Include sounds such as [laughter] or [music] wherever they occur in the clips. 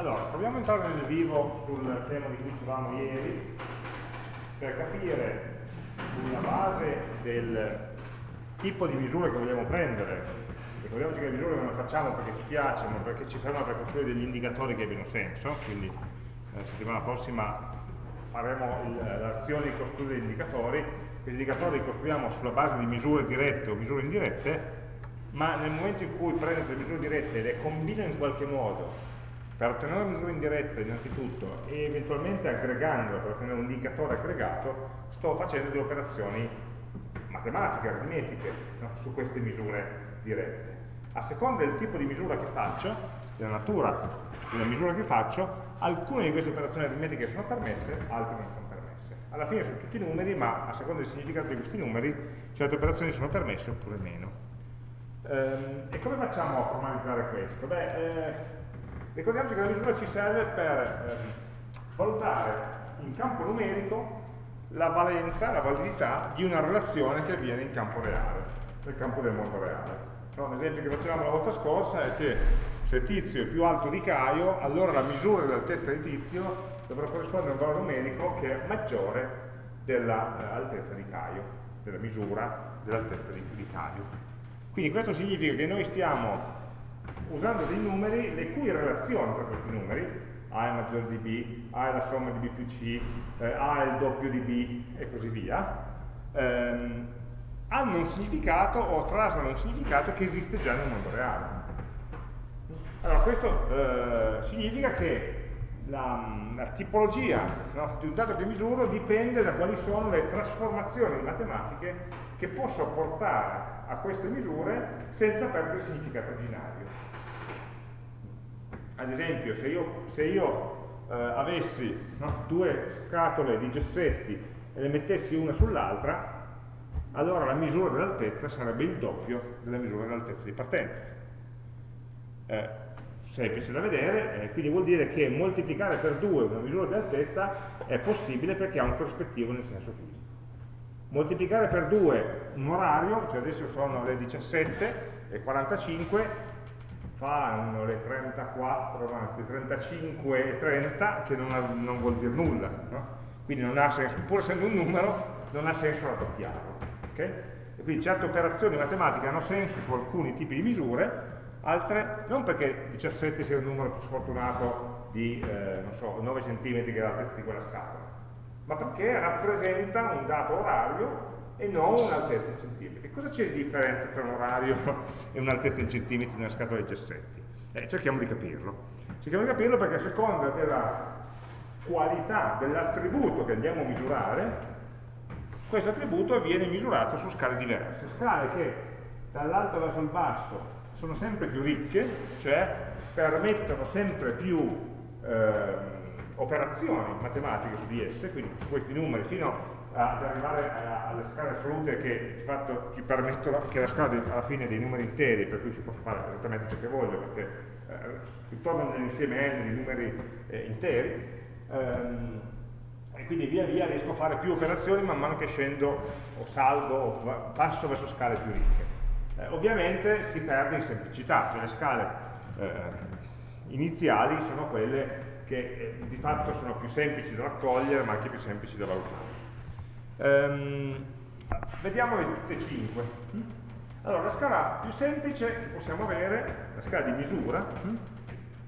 Allora, proviamo a entrare nel vivo sul tema di cui dicevamo ieri per capire sulla base del tipo di misure che vogliamo prendere. Ricordiamoci che le misure non le facciamo perché ci piacciono, perché ci servono per costruire degli indicatori che abbiano senso, quindi la settimana prossima faremo l'azione di costruire degli indicatori, questi indicatori li costruiamo sulla base di misure dirette o misure indirette, ma nel momento in cui prendo le misure dirette e le combino in qualche modo per ottenere una misura indiretta innanzitutto e eventualmente aggregandola per ottenere un indicatore aggregato, sto facendo delle operazioni matematiche, aritmetiche no? su queste misure dirette. A seconda del tipo di misura che faccio, della natura della misura che faccio, alcune di queste operazioni aritmetiche sono permesse, altre non sono permesse. Alla fine sono tutti numeri, ma a seconda del significato di questi numeri, certe operazioni sono permesse oppure meno. Ehm, e come facciamo a formalizzare questo? Beh, eh, Ricordiamoci che la misura ci serve per eh, valutare in campo numerico la valenza, la validità di una relazione che avviene in campo reale, nel campo del mondo reale. No, L'esempio che facevamo la volta scorsa è che se Tizio è più alto di Caio, allora la misura dell'altezza di Tizio dovrà corrispondere a un valore numerico che è maggiore dell'altezza eh, di Caio, della misura dell'altezza di, di Caio. Quindi questo significa che noi stiamo usando dei numeri le cui relazioni tra questi numeri, A è maggiore di B, A è la somma di B più C, eh, A è il doppio di B e così via, ehm, hanno un significato o trasano un significato che esiste già nel mondo reale. Allora questo eh, significa che la, la tipologia no, di un dato che misuro dipende da quali sono le trasformazioni matematiche che posso portare a queste misure senza perdere il significato originario ad esempio se io, se io eh, avessi no, due scatole di gessetti e le mettessi una sull'altra allora la misura dell'altezza sarebbe il doppio della misura dell'altezza di partenza eh, semplice da vedere, eh, quindi vuol dire che moltiplicare per 2 una misura di altezza è possibile perché ha un corrispettivo nel senso fisico. Moltiplicare per 2 un orario, cioè adesso sono le 17 e 45, fanno le 34, anzi 35 e 30 che non, ha, non vuol dire nulla, no? quindi non ha senso, pur essendo un numero non ha senso raddoppiarlo. Okay? E quindi certe operazioni matematiche hanno senso su alcuni tipi di misure, altre non perché 17 sia un numero più sfortunato di eh, so, 9 cm che è l'altezza di quella scatola, ma perché rappresenta un dato orario e non un'altezza in centimetri. Cosa c'è di differenza tra un orario [laughs] e un'altezza in centimetri in una scatola di gessetti? Eh, cerchiamo di capirlo. Cerchiamo di capirlo perché a seconda della qualità dell'attributo che andiamo a misurare, questo attributo viene misurato su scale diverse, scale che dall'alto verso il basso sono sempre più ricche, cioè permettono sempre più eh, operazioni matematiche su di esse, quindi su questi numeri fino ad arrivare alle scale assolute che di fatto ci permettono che la scala alla fine dei numeri interi, per cui si possa fare esattamente ciò che voglio, perché eh, si torna nell'insieme n di numeri eh, interi, ehm, e quindi via via riesco a fare più operazioni man mano che scendo o salgo o passo verso scale più ricche. Eh, ovviamente si perde in semplicità, cioè le scale eh, iniziali sono quelle che eh, di fatto sono più semplici da raccogliere ma anche più semplici da valutare. Um, vediamole tutte e cinque. Allora, la scala più semplice possiamo avere, la scala di misura,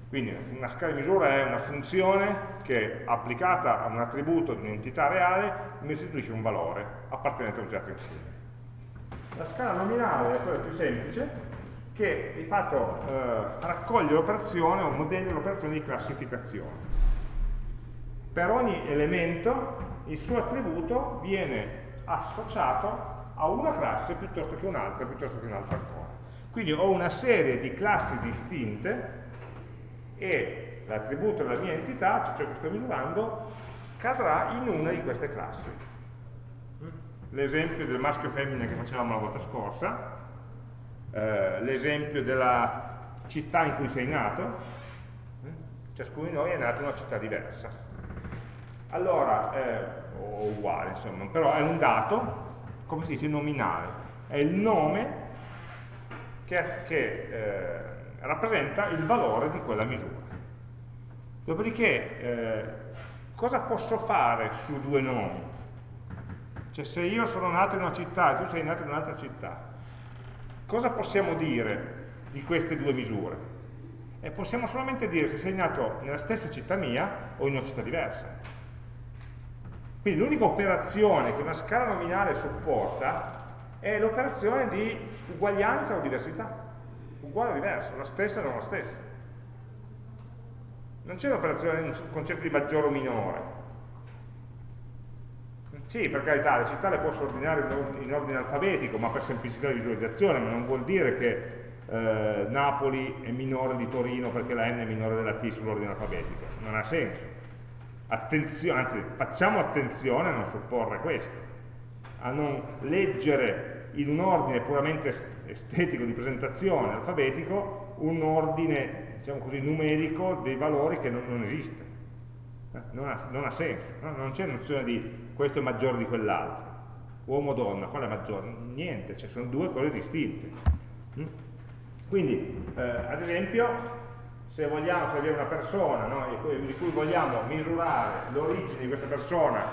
quindi una scala di misura è una funzione che applicata a un attributo di un'entità reale mi restituisce un valore appartenente a un certo insieme. La scala nominale è quella più semplice che di fatto eh, raccoglie l'operazione o modello l'operazione di classificazione. Per ogni elemento il suo attributo viene associato a una classe piuttosto che un'altra, piuttosto che un'altra ancora. Quindi ho una serie di classi distinte e l'attributo della mia entità, cioè ciò che sto misurando, cadrà in una di queste classi. L'esempio del maschio e femmina che facevamo la volta scorsa, eh, l'esempio della città in cui sei nato, ciascuno di noi è nato in una città diversa allora, eh, o uguale insomma, però è un dato, come si dice, nominale, è il nome che, che eh, rappresenta il valore di quella misura. Dopodiché, eh, cosa posso fare su due nomi? Cioè se io sono nato in una città e tu sei nato in un'altra città, cosa possiamo dire di queste due misure? E possiamo solamente dire se sei nato nella stessa città mia o in una città diversa. Quindi l'unica operazione che una scala nominale supporta è l'operazione di uguaglianza o diversità. Uguale o diverso, la stessa o non la stessa. Non c'è un'operazione, un concetto di maggiore o minore. Sì, per carità, le città le posso ordinare in ordine alfabetico, ma per semplicità di visualizzazione, ma non vuol dire che eh, Napoli è minore di Torino perché la N è minore della T sull'ordine alfabetico. Non ha senso. Attenzione, anzi, facciamo attenzione a non supporre questo, a non leggere in un ordine puramente estetico di presentazione alfabetico un ordine, diciamo così, numerico dei valori che non, non esiste. Eh, non ha, non ha, senso, no? non c'è nozione di questo è maggiore di quell'altro. Uomo o donna, qual è maggiore? Niente, cioè sono due cose distinte. Mm? Quindi, eh, ad esempio, se vogliamo, se abbiamo una persona no, di cui vogliamo misurare l'origine di questa persona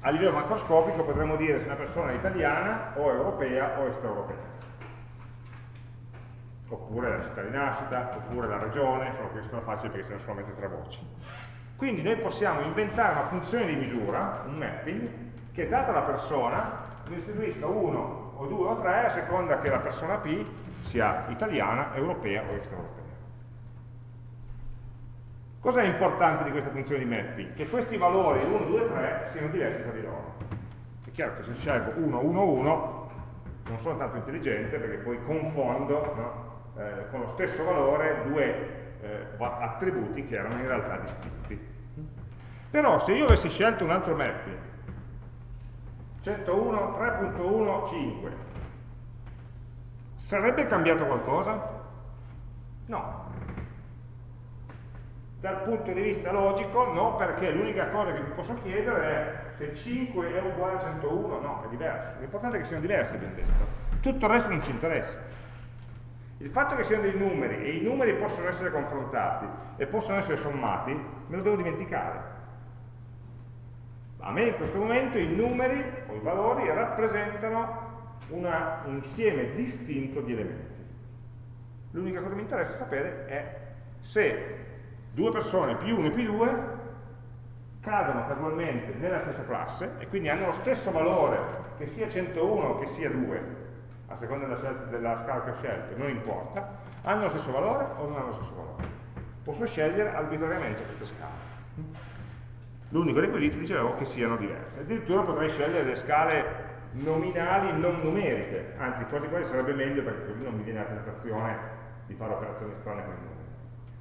a livello macroscopico, potremmo dire se una persona è italiana o europea o extraeuropea. Oppure la città di nascita, oppure la regione, insomma questo sono facili perché sono solamente tre voci. Quindi noi possiamo inventare una funzione di misura, un mapping, che data la persona ne istituisca uno o due o tre a seconda che la persona P sia italiana, europea o extraeuropea. Cosa è importante di questa funzione di mapping? Che questi valori 1, 2, 3 siano diversi tra di loro. È chiaro che se scelgo 1, 1, 1 non sono tanto intelligente perché poi confondo no, eh, con lo stesso valore due eh, attributi che erano in realtà distinti. Però se io avessi scelto un altro mapping, 101, 3.1, 5, sarebbe cambiato qualcosa? No. Dal punto di vista logico no, perché l'unica cosa che mi posso chiedere è se 5 è uguale a 101, no, è diverso. L'importante è che siano diversi, abbiamo detto. Tutto il resto non ci interessa. Il fatto che siano dei numeri e i numeri possono essere confrontati e possono essere sommati, me lo devo dimenticare. A me in questo momento i numeri o i valori rappresentano un insieme distinto di elementi. L'unica cosa che mi interessa sapere è se due persone più 1 più 2 cadono casualmente nella stessa classe e quindi hanno lo stesso valore che sia 101 o che sia 2 a seconda della, della scala che ho scelto, non importa, hanno lo stesso valore o non hanno lo stesso valore. Posso scegliere arbitrariamente queste scale. L'unico requisito, dicevo, che siano diverse. Addirittura potrei scegliere le scale nominali non numeriche, anzi quasi quasi sarebbe meglio perché così non mi viene la tentazione di fare operazioni strane con i numeri.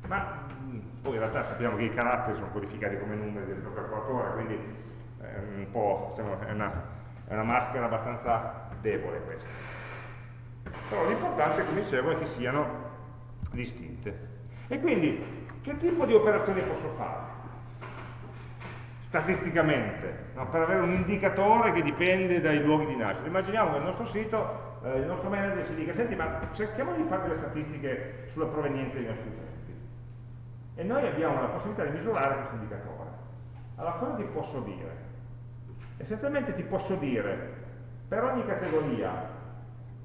Ma mm, poi in realtà sappiamo che i caratteri sono codificati come numeri del calcolatore, quindi è, un diciamo, è, una, è una maschera abbastanza debole questa. Però l'importante, come dicevo, è che siano distinte. E quindi, che tipo di operazioni posso fare? Statisticamente, no? per avere un indicatore che dipende dai luoghi di nascita. Immaginiamo che il nostro sito, eh, il nostro manager ci dica, senti, ma cerchiamo di fare delle statistiche sulla provenienza dei nostri utenti. E noi abbiamo la possibilità di misurare questo indicatore. Allora, cosa ti posso dire? Essenzialmente ti posso dire, per ogni categoria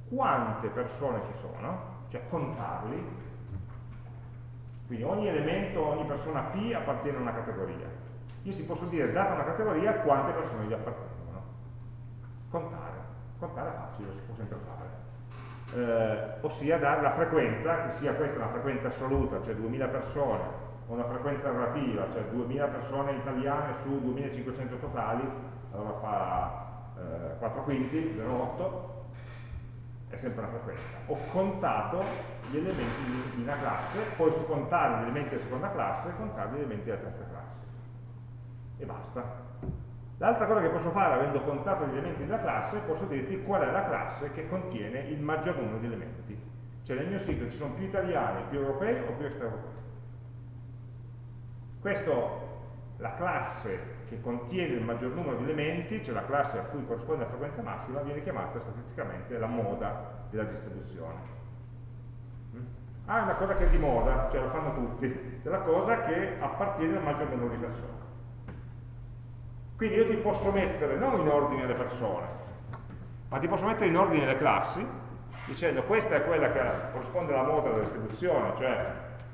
quante persone ci sono, cioè contarli, quindi ogni elemento, ogni persona P appartiene a una categoria. Io ti posso dire, data una categoria, quante persone gli appartengono. Contare. Contare è facile, si può sempre fare. Eh, ossia dare la frequenza, che sia questa una frequenza assoluta, cioè 2000 persone, o una frequenza relativa, cioè 2000 persone italiane su 2500 totali, allora fa eh, 4 quinti, 0,8, è sempre una frequenza. Ho contato gli elementi di una classe, poi su contare gli elementi della seconda classe, contare gli elementi della terza classe. E basta. L'altra cosa che posso fare, avendo contato gli elementi della classe, posso dirti qual è la classe che contiene il maggior numero di elementi. Cioè nel mio sito ci sono più italiani, più europei o più extraeuropei. Questo, la classe che contiene il maggior numero di elementi, cioè la classe a cui corrisponde la frequenza massima, viene chiamata statisticamente la moda della distribuzione. Mm? Ah, è una cosa che è di moda, cioè lo fanno tutti, è la cosa che appartiene al maggior numero di persone. Quindi io ti posso mettere non in ordine le persone, ma ti posso mettere in ordine le classi, dicendo questa è quella che corrisponde alla moda della distribuzione, cioè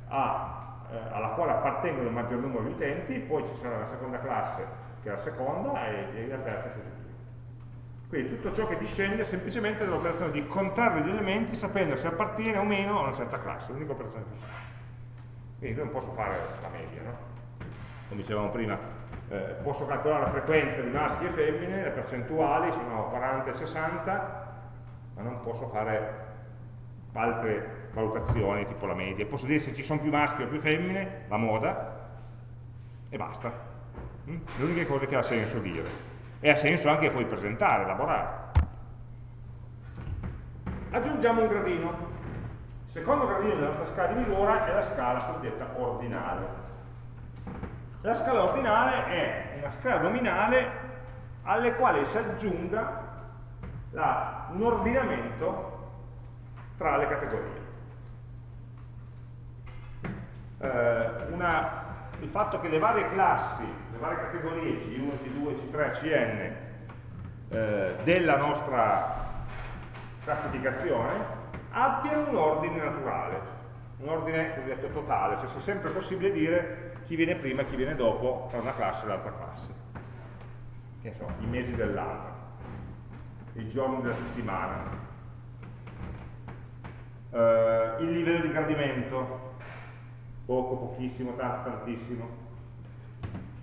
a, eh, alla quale appartengono il maggior numero di utenti, poi ci sarà la seconda classe che è la seconda e, e la terza così via. Quindi tutto ciò che discende semplicemente dall'operazione di contare gli elementi sapendo se appartiene o meno a una certa classe, l'unica operazione possibile. Quindi non posso fare la media, no? Come dicevamo prima, eh, posso calcolare la frequenza di maschi e femmine, le percentuali sono 40 e 60, ma non posso fare altre valutazioni tipo la media. Posso dire se ci sono più maschi o più femmine, la moda, e basta. Mm? Uniche cose che ha senso dire e ha senso anche poi presentare, elaborare. Aggiungiamo un gradino. Il secondo gradino della nostra scala di misura è la scala cosiddetta ordinale. La scala ordinale è una scala nominale alle quali si aggiunga la, un ordinamento tra le categorie. Eh, una il fatto che le varie classi, le varie categorie C1, C2, C3, Cn eh, della nostra classificazione abbiano un ordine naturale, un ordine cosiddetto totale, cioè sia sempre possibile dire chi viene prima e chi viene dopo tra una classe e l'altra classe. Che so, i mesi dell'anno, i giorni della settimana, eh, il livello di gradimento, poco, pochissimo, tanto, tantissimo,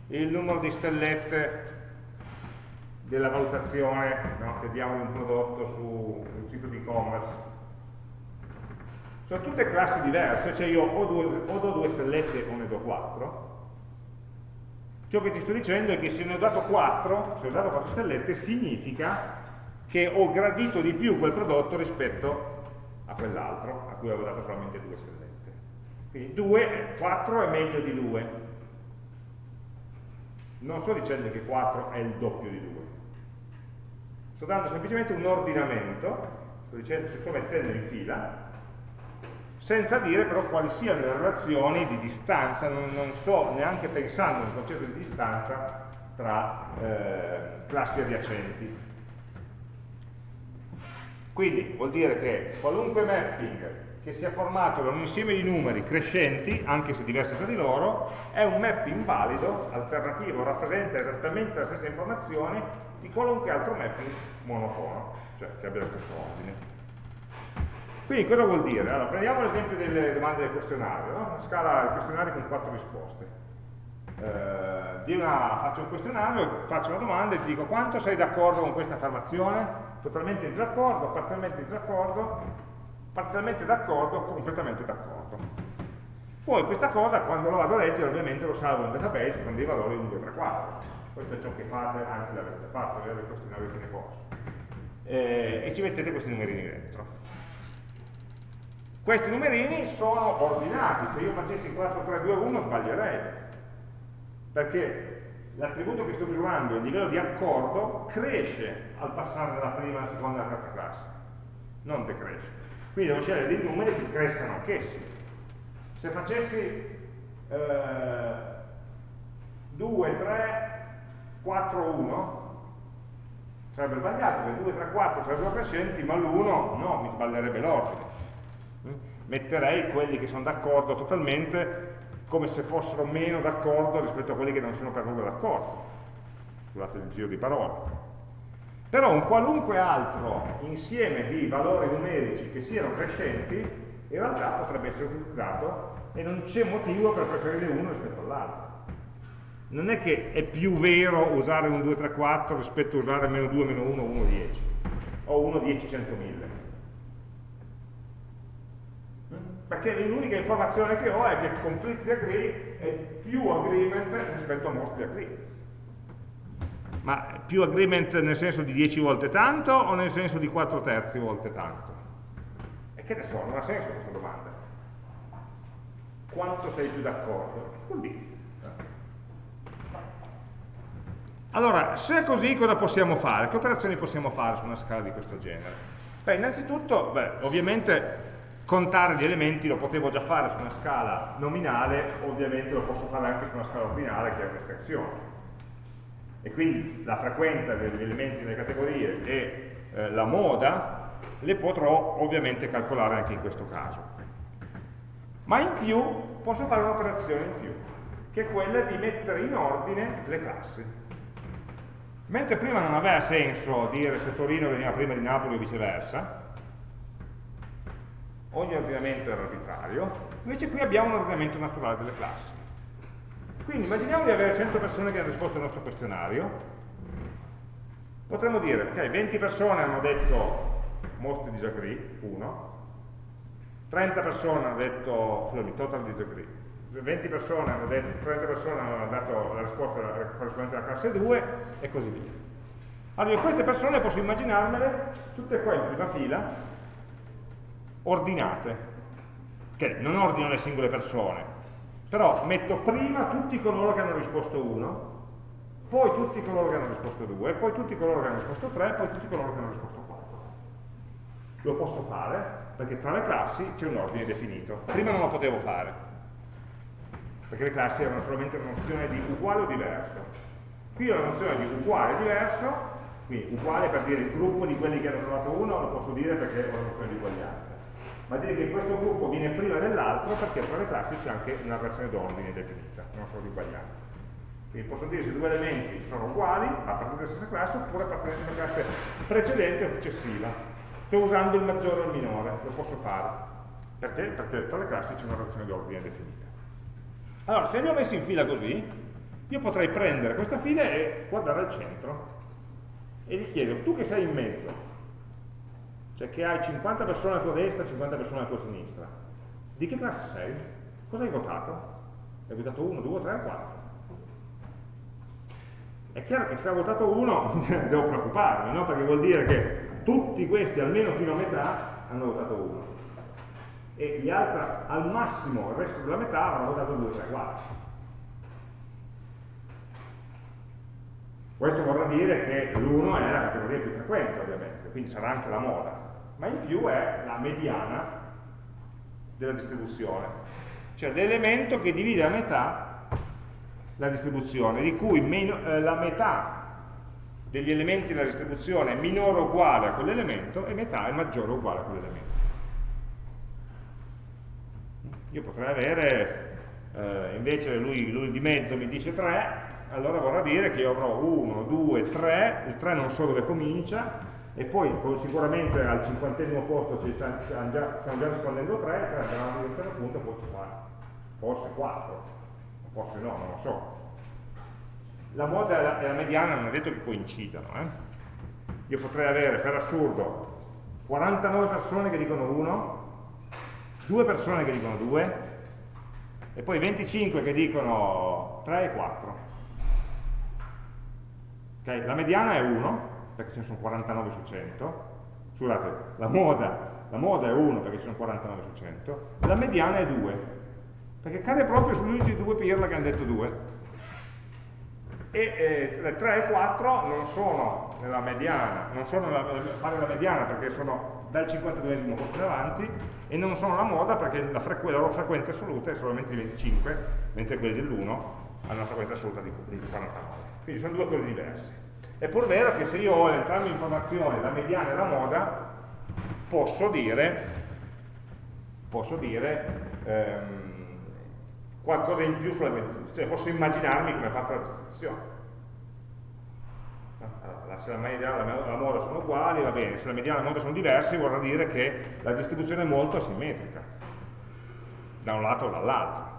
il numero di stellette della valutazione no, che diamo di un prodotto su, su un sito di e-commerce. Sono tutte classi diverse, cioè io o, due, o do due stellette o ne do quattro. Ciò che ti sto dicendo è che se ne ho dato 4, se ho dato 4 stellette, significa che ho gradito di più quel prodotto rispetto a quell'altro, a cui avevo dato solamente due stellette. Quindi 2, 4 è meglio di 2. Non sto dicendo che 4 è il doppio di 2. Sto dando semplicemente un ordinamento, sto, dicendo, sto mettendo in fila, senza dire però quali siano le relazioni di distanza, non, non sto neanche pensando nel concetto di distanza tra eh, classi adiacenti. Quindi vuol dire che qualunque mapping che sia formato da un insieme di numeri crescenti, anche se diversi tra di loro, è un mapping valido, alternativo, rappresenta esattamente la stessa informazione di qualunque altro mapping monofono, cioè che abbia lo stesso ordine. Quindi cosa vuol dire? Allora, prendiamo l'esempio delle domande del questionario, no? una scala di questionari con quattro risposte. Eh, una, faccio un questionario, faccio una domanda e ti dico quanto sei d'accordo con questa affermazione? Totalmente in disaccordo, parzialmente in disaccordo, parzialmente d'accordo completamente d'accordo. Poi questa cosa quando lo vado a leggere ovviamente lo salvo in database con dei valori 1, 2, 3, 4. Questo è ciò che fate, anzi l'avete fatto, vedete il questionario di fine corso. Eh, e ci mettete questi numerini dentro. Questi numerini sono ordinati, se io facessi 4, 3, 2, 1 sbaglierei, perché l'attributo che sto misurando, il livello di accordo, cresce al passare dalla prima alla seconda alla terza classe, non decresce. Quindi devo scegliere dei numeri che crescano anch'essi. Se facessi eh, 2, 3, 4, 1, sarebbe sbagliato, perché 2, 3, 4 sarebbero crescenti, ma l'1 no, mi sbaglierebbe l'ordine. Metterei quelli che sono d'accordo totalmente come se fossero meno d'accordo rispetto a quelli che non sono per nulla d'accordo. Scusate il giro di parole. Però un qualunque altro insieme di valori numerici che siano crescenti, in realtà potrebbe essere utilizzato e non c'è motivo per preferire uno rispetto all'altro. Non è che è più vero usare un 2, 3, 4 rispetto a usare meno 2, meno 1, 1, 10 o 1, 10, 100, 1000. Perché l'unica informazione che ho è che completely agree è più agreement rispetto a mostly agree. Ma più agreement nel senso di 10 volte tanto o nel senso di 4 terzi volte tanto? E che ne so, non ha senso questa domanda. Quanto sei più d'accordo? Che vuol dire? Allora, se è così cosa possiamo fare? Che operazioni possiamo fare su una scala di questo genere? Beh, innanzitutto, beh, ovviamente contare gli elementi lo potevo già fare su una scala nominale, ovviamente lo posso fare anche su una scala ordinale che è un'estensione. E quindi la frequenza degli elementi nelle categorie e eh, la moda le potrò ovviamente calcolare anche in questo caso. Ma in più posso fare un'operazione in più, che è quella di mettere in ordine le classi. Mentre prima non aveva senso dire se Torino veniva prima di Napoli o viceversa, ogni ordinamento era arbitrario, invece qui abbiamo un ordinamento naturale delle classi. Quindi immaginiamo di avere 100 persone che hanno risposto al nostro questionario, potremmo dire, ok, 20 persone hanno detto most disagree, 1, 30 persone hanno detto, scusami, total disagree, 20 persone hanno detto, 30 persone hanno dato la risposta corrispondente alla classe 2 e così via. Allora, queste persone posso immaginarmele tutte qua in prima fila, ordinate, che non ordino le singole persone, però metto prima tutti coloro che hanno risposto 1, poi tutti coloro che hanno risposto 2, poi tutti coloro che hanno risposto 3, poi tutti coloro che hanno risposto 4. Lo posso fare perché tra le classi c'è un ordine definito. Prima non lo potevo fare, perché le classi erano solamente una nozione di uguale o diverso. Qui ho una nozione di uguale e diverso, quindi uguale per dire il gruppo di quelli che hanno trovato 1, lo posso dire perché ho una nozione di uguaglianza ma dire che questo gruppo viene prima dell'altro perché tra le classi c'è anche una relazione d'ordine definita, non solo di uguaglianza. Quindi posso dire se due elementi sono uguali, appartenenti alla stessa classe, oppure appartenenti alla classe precedente o successiva. Sto usando il maggiore o il minore, lo posso fare. Perché? Perché tra le classi c'è una relazione d'ordine definita. Allora, se li ho messi in fila così, io potrei prendere questa fila e guardare al centro e gli chiedo, tu che sei in mezzo, cioè che hai 50 persone alla tua destra e 50 persone alla tua sinistra. Di che classe sei? Cosa hai votato? Hai votato 1, 2, 3 o 4? È chiaro che se ha votato 1 [laughs] devo preoccuparmi, no? perché vuol dire che tutti questi, almeno fino a metà, hanno votato 1 e gli altri, al massimo, il resto della metà, avranno votato 2, 3, 4. Questo vorrà dire che l'1 è la categoria più frequente, ovviamente, quindi sarà anche la moda ma in più è la mediana della distribuzione, cioè l'elemento che divide a metà la distribuzione, di cui meno, eh, la metà degli elementi della distribuzione è minore o uguale a quell'elemento e metà è maggiore o uguale a quell'elemento. Io potrei avere, eh, invece lui, lui di mezzo mi dice 3, allora vorrà dire che io avrò 1, 2, 3, il 3 non so dove comincia, e poi sicuramente al cinquantesimo posto ci stiamo già, stiamo già rispondendo 3, 3 andranno a certo punto poi ci sarà forse 4, forse no, non lo so. La moda e la, e la mediana non è detto che coincidano. Eh? Io potrei avere, per assurdo, 49 persone che dicono 1, 2 persone che dicono 2, e poi 25 che dicono 3 e 4. Okay? La mediana è 1, perché ce ne sono 49 su 100, scusate, la moda, la moda è 1 perché ci sono 49 su 100, la mediana è 2, perché cade proprio sugli unici due pirla che hanno detto 2. E eh, 3 e 4 non sono nella mediana, non sono nella, nella mediana perché sono dal 52esimo posto in avanti e non sono la moda perché la, la loro frequenza assoluta è solamente di 25, mentre quelli dell'1 hanno una frequenza assoluta di, di 49. Quindi sono due cose diverse. È pur vero che se io ho entrambe le informazioni, la mediana e la moda, posso dire, posso dire ehm, qualcosa in più sulla distribuzione, cioè posso immaginarmi come è fatta la distribuzione. Allora, se la mediana e la moda sono uguali, va bene, se la mediana e la moda sono diversi, vorrà dire che la distribuzione è molto asimmetrica, da un lato o dall'altro.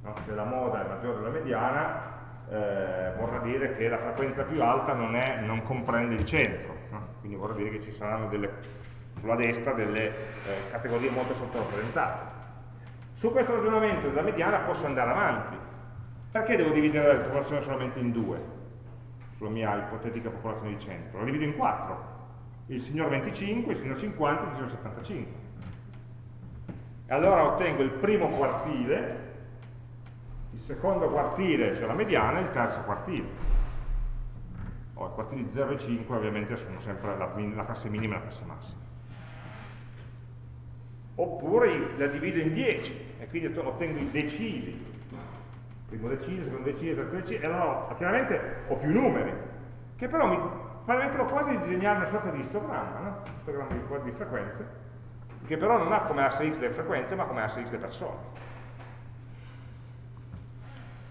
No? Se la moda è maggiore della mediana, eh, vorrà dire che la frequenza più alta non, è, non comprende il centro, no? quindi vorrà dire che ci saranno delle, sulla destra delle eh, categorie molto sottorappresentate. Su questo ragionamento della mediana posso andare avanti. Perché devo dividere la popolazione solamente in due? Sulla mia ipotetica popolazione di centro. La divido in quattro. Il signor 25, il signor 50 e il signor 75. E allora ottengo il primo quartile il secondo quartile, cioè la mediana, e il terzo quartile. Oh, I quartili 0 e 5 ovviamente sono sempre la, la classe minima e la classe massima. oppure la divido in 10 e quindi ottengo i decili primo decile, secondo decile, terzo decile e allora chiaramente ho più numeri che però mi permettono quasi di disegnare una sorta di istogramma no? istogramma di, di frequenze che però non ha come asse x le frequenze ma come asse x le persone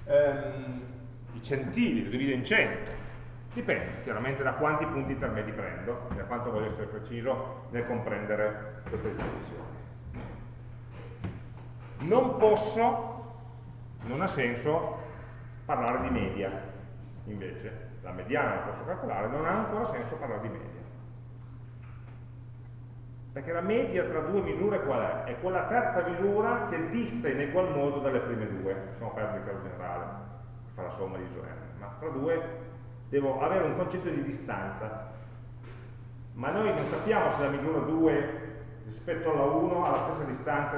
ehm, i centili lo divido in 100 Dipende chiaramente da quanti punti intermedi prendo e da quanto voglio essere preciso nel comprendere questa distribuzione. Non posso, non ha senso, parlare di media, invece. La mediana la posso calcolare, non ha ancora senso parlare di media. Perché la media tra due misure qual è? È quella terza misura che dista in egual modo dalle prime due, possiamo perdere il caso generale, fa la somma di isoerni, ma tra due devo avere un concetto di distanza, ma noi non sappiamo se la misura 2 rispetto alla 1 ha la stessa distanza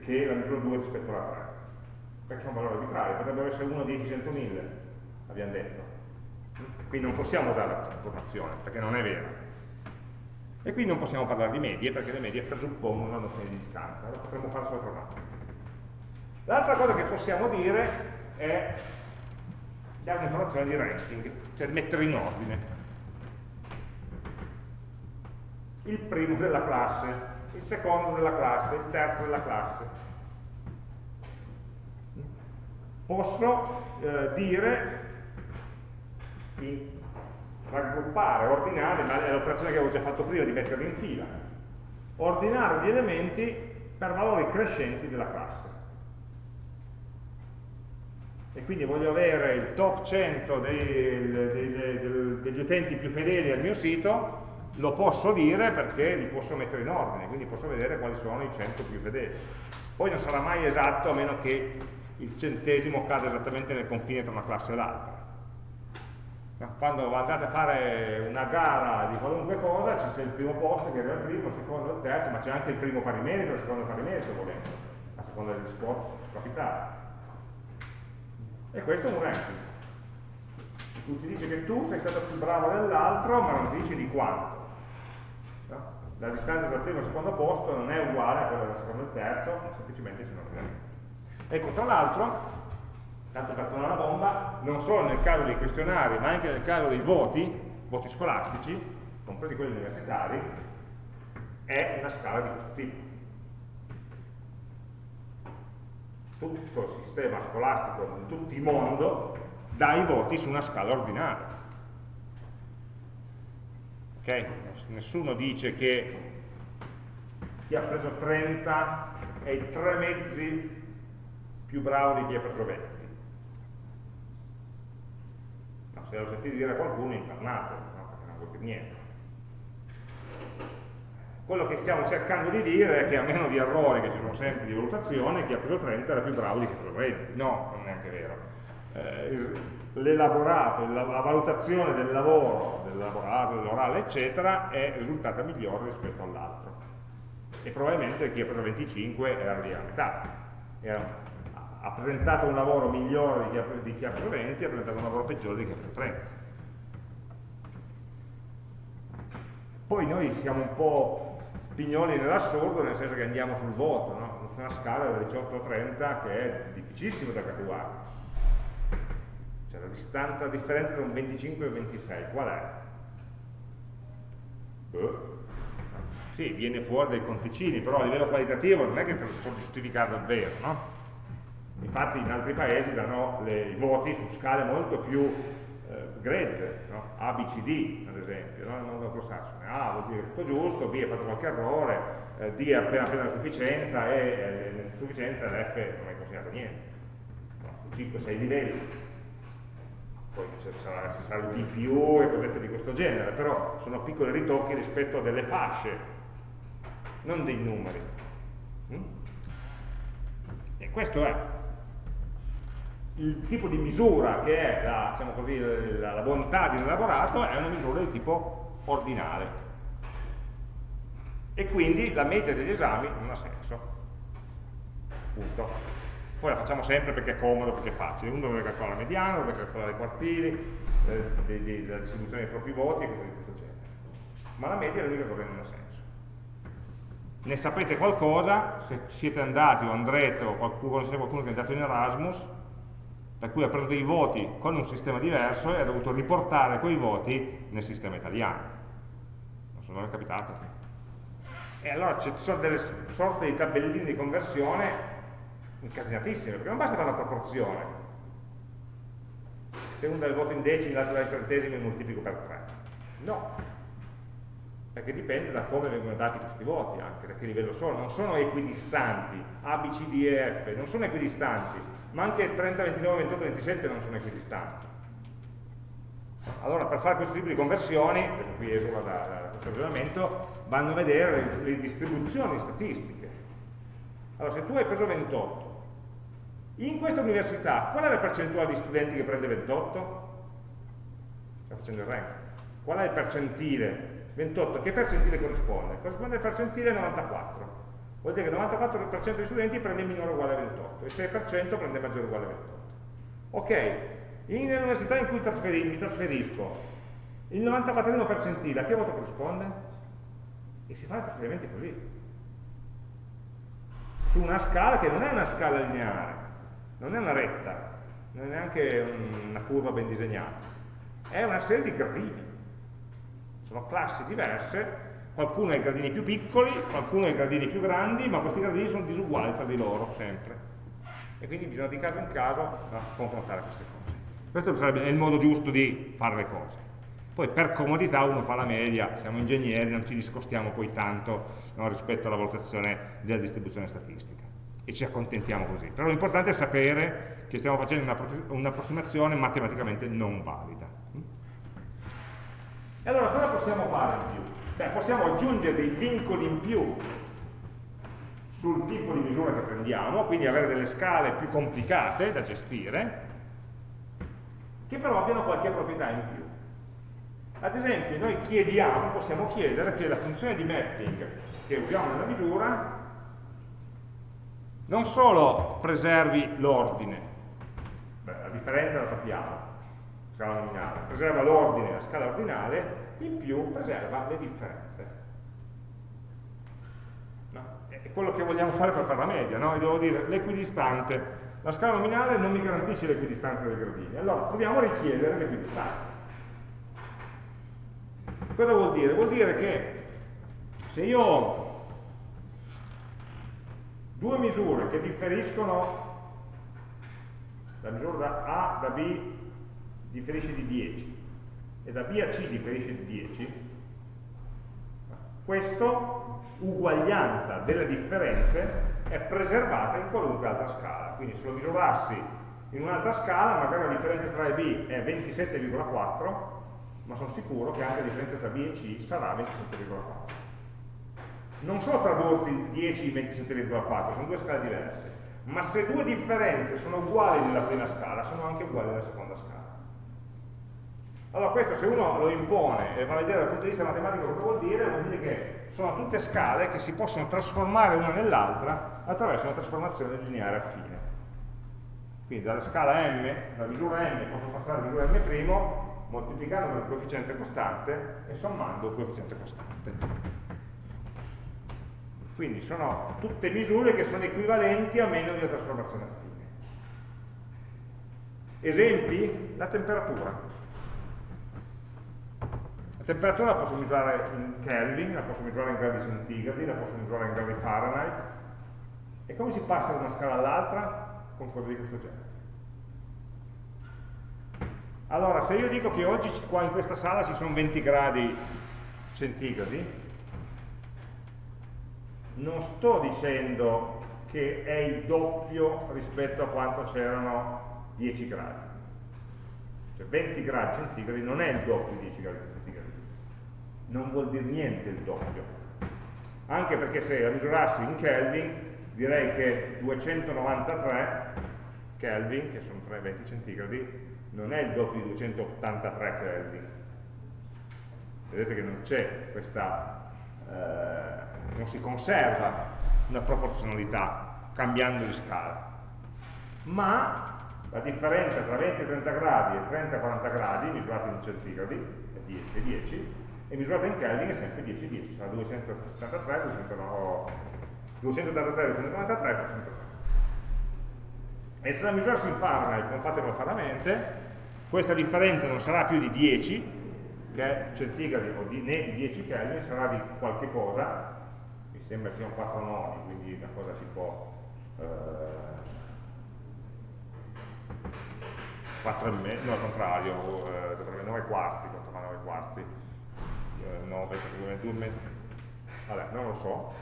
che la misura 2 rispetto alla 3, perché sono valori arbitrari, potrebbero essere 1, 10, 100, 1000, abbiamo detto. Quindi non possiamo usare questa informazione, perché non è vera. E quindi non possiamo parlare di medie, perché le medie presuppongono una nozione di distanza, lo potremmo fare solo tra un attimo. L'altra cosa che possiamo dire è dare un'informazione di ranking, cioè mettere in ordine. Il primo della classe, il secondo della classe, il terzo della classe. Posso eh, dire di raggruppare, ordinare, ma è l'operazione che avevo già fatto prima di metterli in fila, ordinare gli elementi per valori crescenti della classe e quindi voglio avere il top 100 dei, dei, dei, degli utenti più fedeli al mio sito, lo posso dire perché li posso mettere in ordine, quindi posso vedere quali sono i 100 più fedeli. Poi non sarà mai esatto a meno che il centesimo cada esattamente nel confine tra una classe e l'altra. Quando andate a fare una gara di qualunque cosa, c'è il primo posto che arriva il primo, il secondo, il terzo, ma c'è anche il primo pari merito, il secondo pari merito volendo, a seconda degli sport capitali. E questo è un ranking. Tu ti dice che tu sei stato più bravo dell'altro, ma non ti dice di quanto. No? La distanza il primo il secondo posto non è uguale a quella del secondo e terzo, semplicemente c'è un ordinamento. Ecco, tra l'altro, tanto per tornare una bomba, non solo nel caso dei questionari, ma anche nel caso dei voti, voti scolastici, compresi quelli universitari, è una scala di questo tipo. tutto il sistema scolastico in tutto il mondo dà i voti su una scala ordinaria. Okay? Nessuno dice che chi ha preso 30 è i tre mezzi più bravo di chi ha preso 20. No, se lo sentite dire a qualcuno è internato, no? perché non vuol dire niente. Quello che stiamo cercando di dire è che a meno di errori, che ci sono sempre di valutazione, chi ha preso 30 era più bravo di chi ha preso 20. No, non è neanche vero. Eh, l'elaborato, la, la, valutazione del lavoro, del lavorato, dell'orale, eccetera, è risultata migliore rispetto all'altro. E probabilmente chi ha preso 25 era lì a metà. Era, ha presentato un lavoro migliore di chi, ha, di chi ha preso 20 ha presentato un lavoro peggiore di chi ha preso 30. Poi noi siamo un po' pignoli nell'assurdo, nel senso che andiamo sul voto, no? su una scala da 18 a 30 che è difficilissimo da calcolare. Cioè la distanza, la differenza tra un 25 e un 26, qual è? Beh. Sì, viene fuori dai conticini, però a livello qualitativo non è che te lo so giustificare davvero, no? Infatti in altri paesi danno le, i voti su scale molto più eh, grezze, no? A, B, C, D ad esempio, no? mondo anglosassone. A vuol dire tutto giusto, B ha fatto qualche errore, eh, D è appena appena la sufficienza e eh, l'insufficienza l'F non è considerato niente. No? Su 5-6 livelli. Poi ci sarà, ci sarà il D più e cosette di questo genere, però sono piccoli ritocchi rispetto a delle fasce, non dei numeri. Mm? E questo è il tipo di misura che è la, diciamo così, la, la bontà di un elaborato è una misura di tipo ordinale. E quindi la media degli esami non ha senso. Punto. Poi la facciamo sempre perché è comodo, perché è facile. Uno deve calcolare la mediana, deve calcolare i quartili eh, la distribuzione dei propri voti e cose di questo genere. Ma la media è l'unica cosa che non ha senso. Ne sapete qualcosa, se siete andati o andrete o qualcuno, conoscete qualcuno che è andato in Erasmus, per cui ha preso dei voti con un sistema diverso e ha dovuto riportare quei voti nel sistema italiano. Non so, non è capitato. E allora ci sono delle sorte di tabelline di conversione incasinatissime, perché non basta fare la proporzione. Se uno dà il voto in decimi, l'altro dà in trentesimi, moltiplico per 3. No, perché dipende da come vengono dati questi voti, anche da che livello sono. Non sono equidistanti, A, B, C, D e F, non sono equidistanti, ma anche 30, 29, 28, 27 non sono equidistanti. Allora per fare questo tipo di conversioni, qui esula da, da questo ragionamento, vanno a vedere le, le, distribuzioni statistiche. Allora se tu hai preso 28, in questa università qual è la percentuale di studenti che prende 28? Sto facendo il rank. Qual è il percentile? 28, che percentile corrisponde? Corrisponde al percentile 94 vuol dire che il 94% degli studenti prende minore o uguale a 28 e il 6% prende maggiore o uguale a 28. Ok, nell'università in cui trasferi, mi trasferisco, il 94 percentile a che voto corrisponde? E si i trasferimenti così. Su una scala che non è una scala lineare, non è una retta, non è neanche una curva ben disegnata, è una serie di gradini. Sono classi diverse qualcuno ha i gradini più piccoli, qualcuno ha i gradini più grandi, ma questi gradini sono disuguali tra di loro sempre. E quindi bisogna di caso in caso confrontare queste cose. Questo sarebbe il modo giusto di fare le cose. Poi per comodità uno fa la media, siamo ingegneri, non ci discostiamo poi tanto no, rispetto alla valutazione della distribuzione statistica e ci accontentiamo così. Però l'importante è sapere che stiamo facendo un'approssimazione matematicamente non valida. E allora cosa possiamo fare in più? Beh, possiamo aggiungere dei vincoli in più sul tipo di misura che prendiamo, quindi avere delle scale più complicate da gestire, che però abbiano qualche proprietà in più. Ad esempio, noi chiediamo, possiamo chiedere che la funzione di mapping che usiamo nella misura non solo preservi l'ordine, la differenza la sappiamo, scala nominale, preserva l'ordine, la scala ordinale, in più preserva le differenze. No? È quello che vogliamo fare per fare la media, no? Io devo dire l'equidistante, la scala nominale non mi garantisce l'equidistanza dei gradini, allora proviamo a richiedere l'equidistanza. Cosa vuol dire? Vuol dire che se io ho due misure che differiscono, la misura da A da B differisce di 10, e da B a C differisce di 10, questa uguaglianza delle differenze è preservata in qualunque altra scala. Quindi se lo misurassi in un'altra scala, magari la differenza tra A e B è 27,4, ma sono sicuro che anche la differenza tra B e C sarà 27,4. Non so tradurti 10 in 27,4, sono due scale diverse, ma se due differenze sono uguali nella prima scala, sono anche uguali nella seconda scala. Allora questo se uno lo impone e va a vedere dal punto di vista matematico cosa vuol dire, vuol dire che sono tutte scale che si possono trasformare una nell'altra attraverso una trasformazione lineare affine. Quindi dalla scala m, dalla misura m, posso passare alla misura m', moltiplicando per il coefficiente costante e sommando il coefficiente costante. Quindi sono tutte misure che sono equivalenti a meno di una trasformazione affine. Esempi? La temperatura. Temperatura la posso misurare in Kelvin, la posso misurare in gradi centigradi, la posso misurare in gradi Fahrenheit. E come si passa da una scala all'altra? Con cose di questo genere. Allora, se io dico che oggi qua in questa sala ci sono 20 gradi centigradi, non sto dicendo che è il doppio rispetto a quanto c'erano 10 gradi. Cioè 20 gradi centigradi non è il doppio di 10 gradi centigradi non vuol dire niente il doppio. Anche perché se la misurassi in Kelvin, direi che 293 Kelvin, che sono 320 centigradi, non è il doppio di 283 Kelvin. Vedete che non c'è questa, eh, non si conserva una proporzionalità cambiando di scala. Ma la differenza tra 20 e 30 gradi e 30 e 40 gradi, misurati in centigradi, è 10 e 10, e misurata in Kelvin è sempre 10, 10, sarà 273, 209, 283, 293, 303. E se la misurassi in Fahrenheit, come fate faramente, questa differenza non sarà più di 10, che è centigradi o di, né di 10 Kelvin, sarà di qualche cosa, mi sembra siano 4 noni, quindi una cosa tipo eh, 4 e mezzo, no al contrario, eh, 9 quarti, 9 quarti, eh, 9, 21, vabbè, non lo so,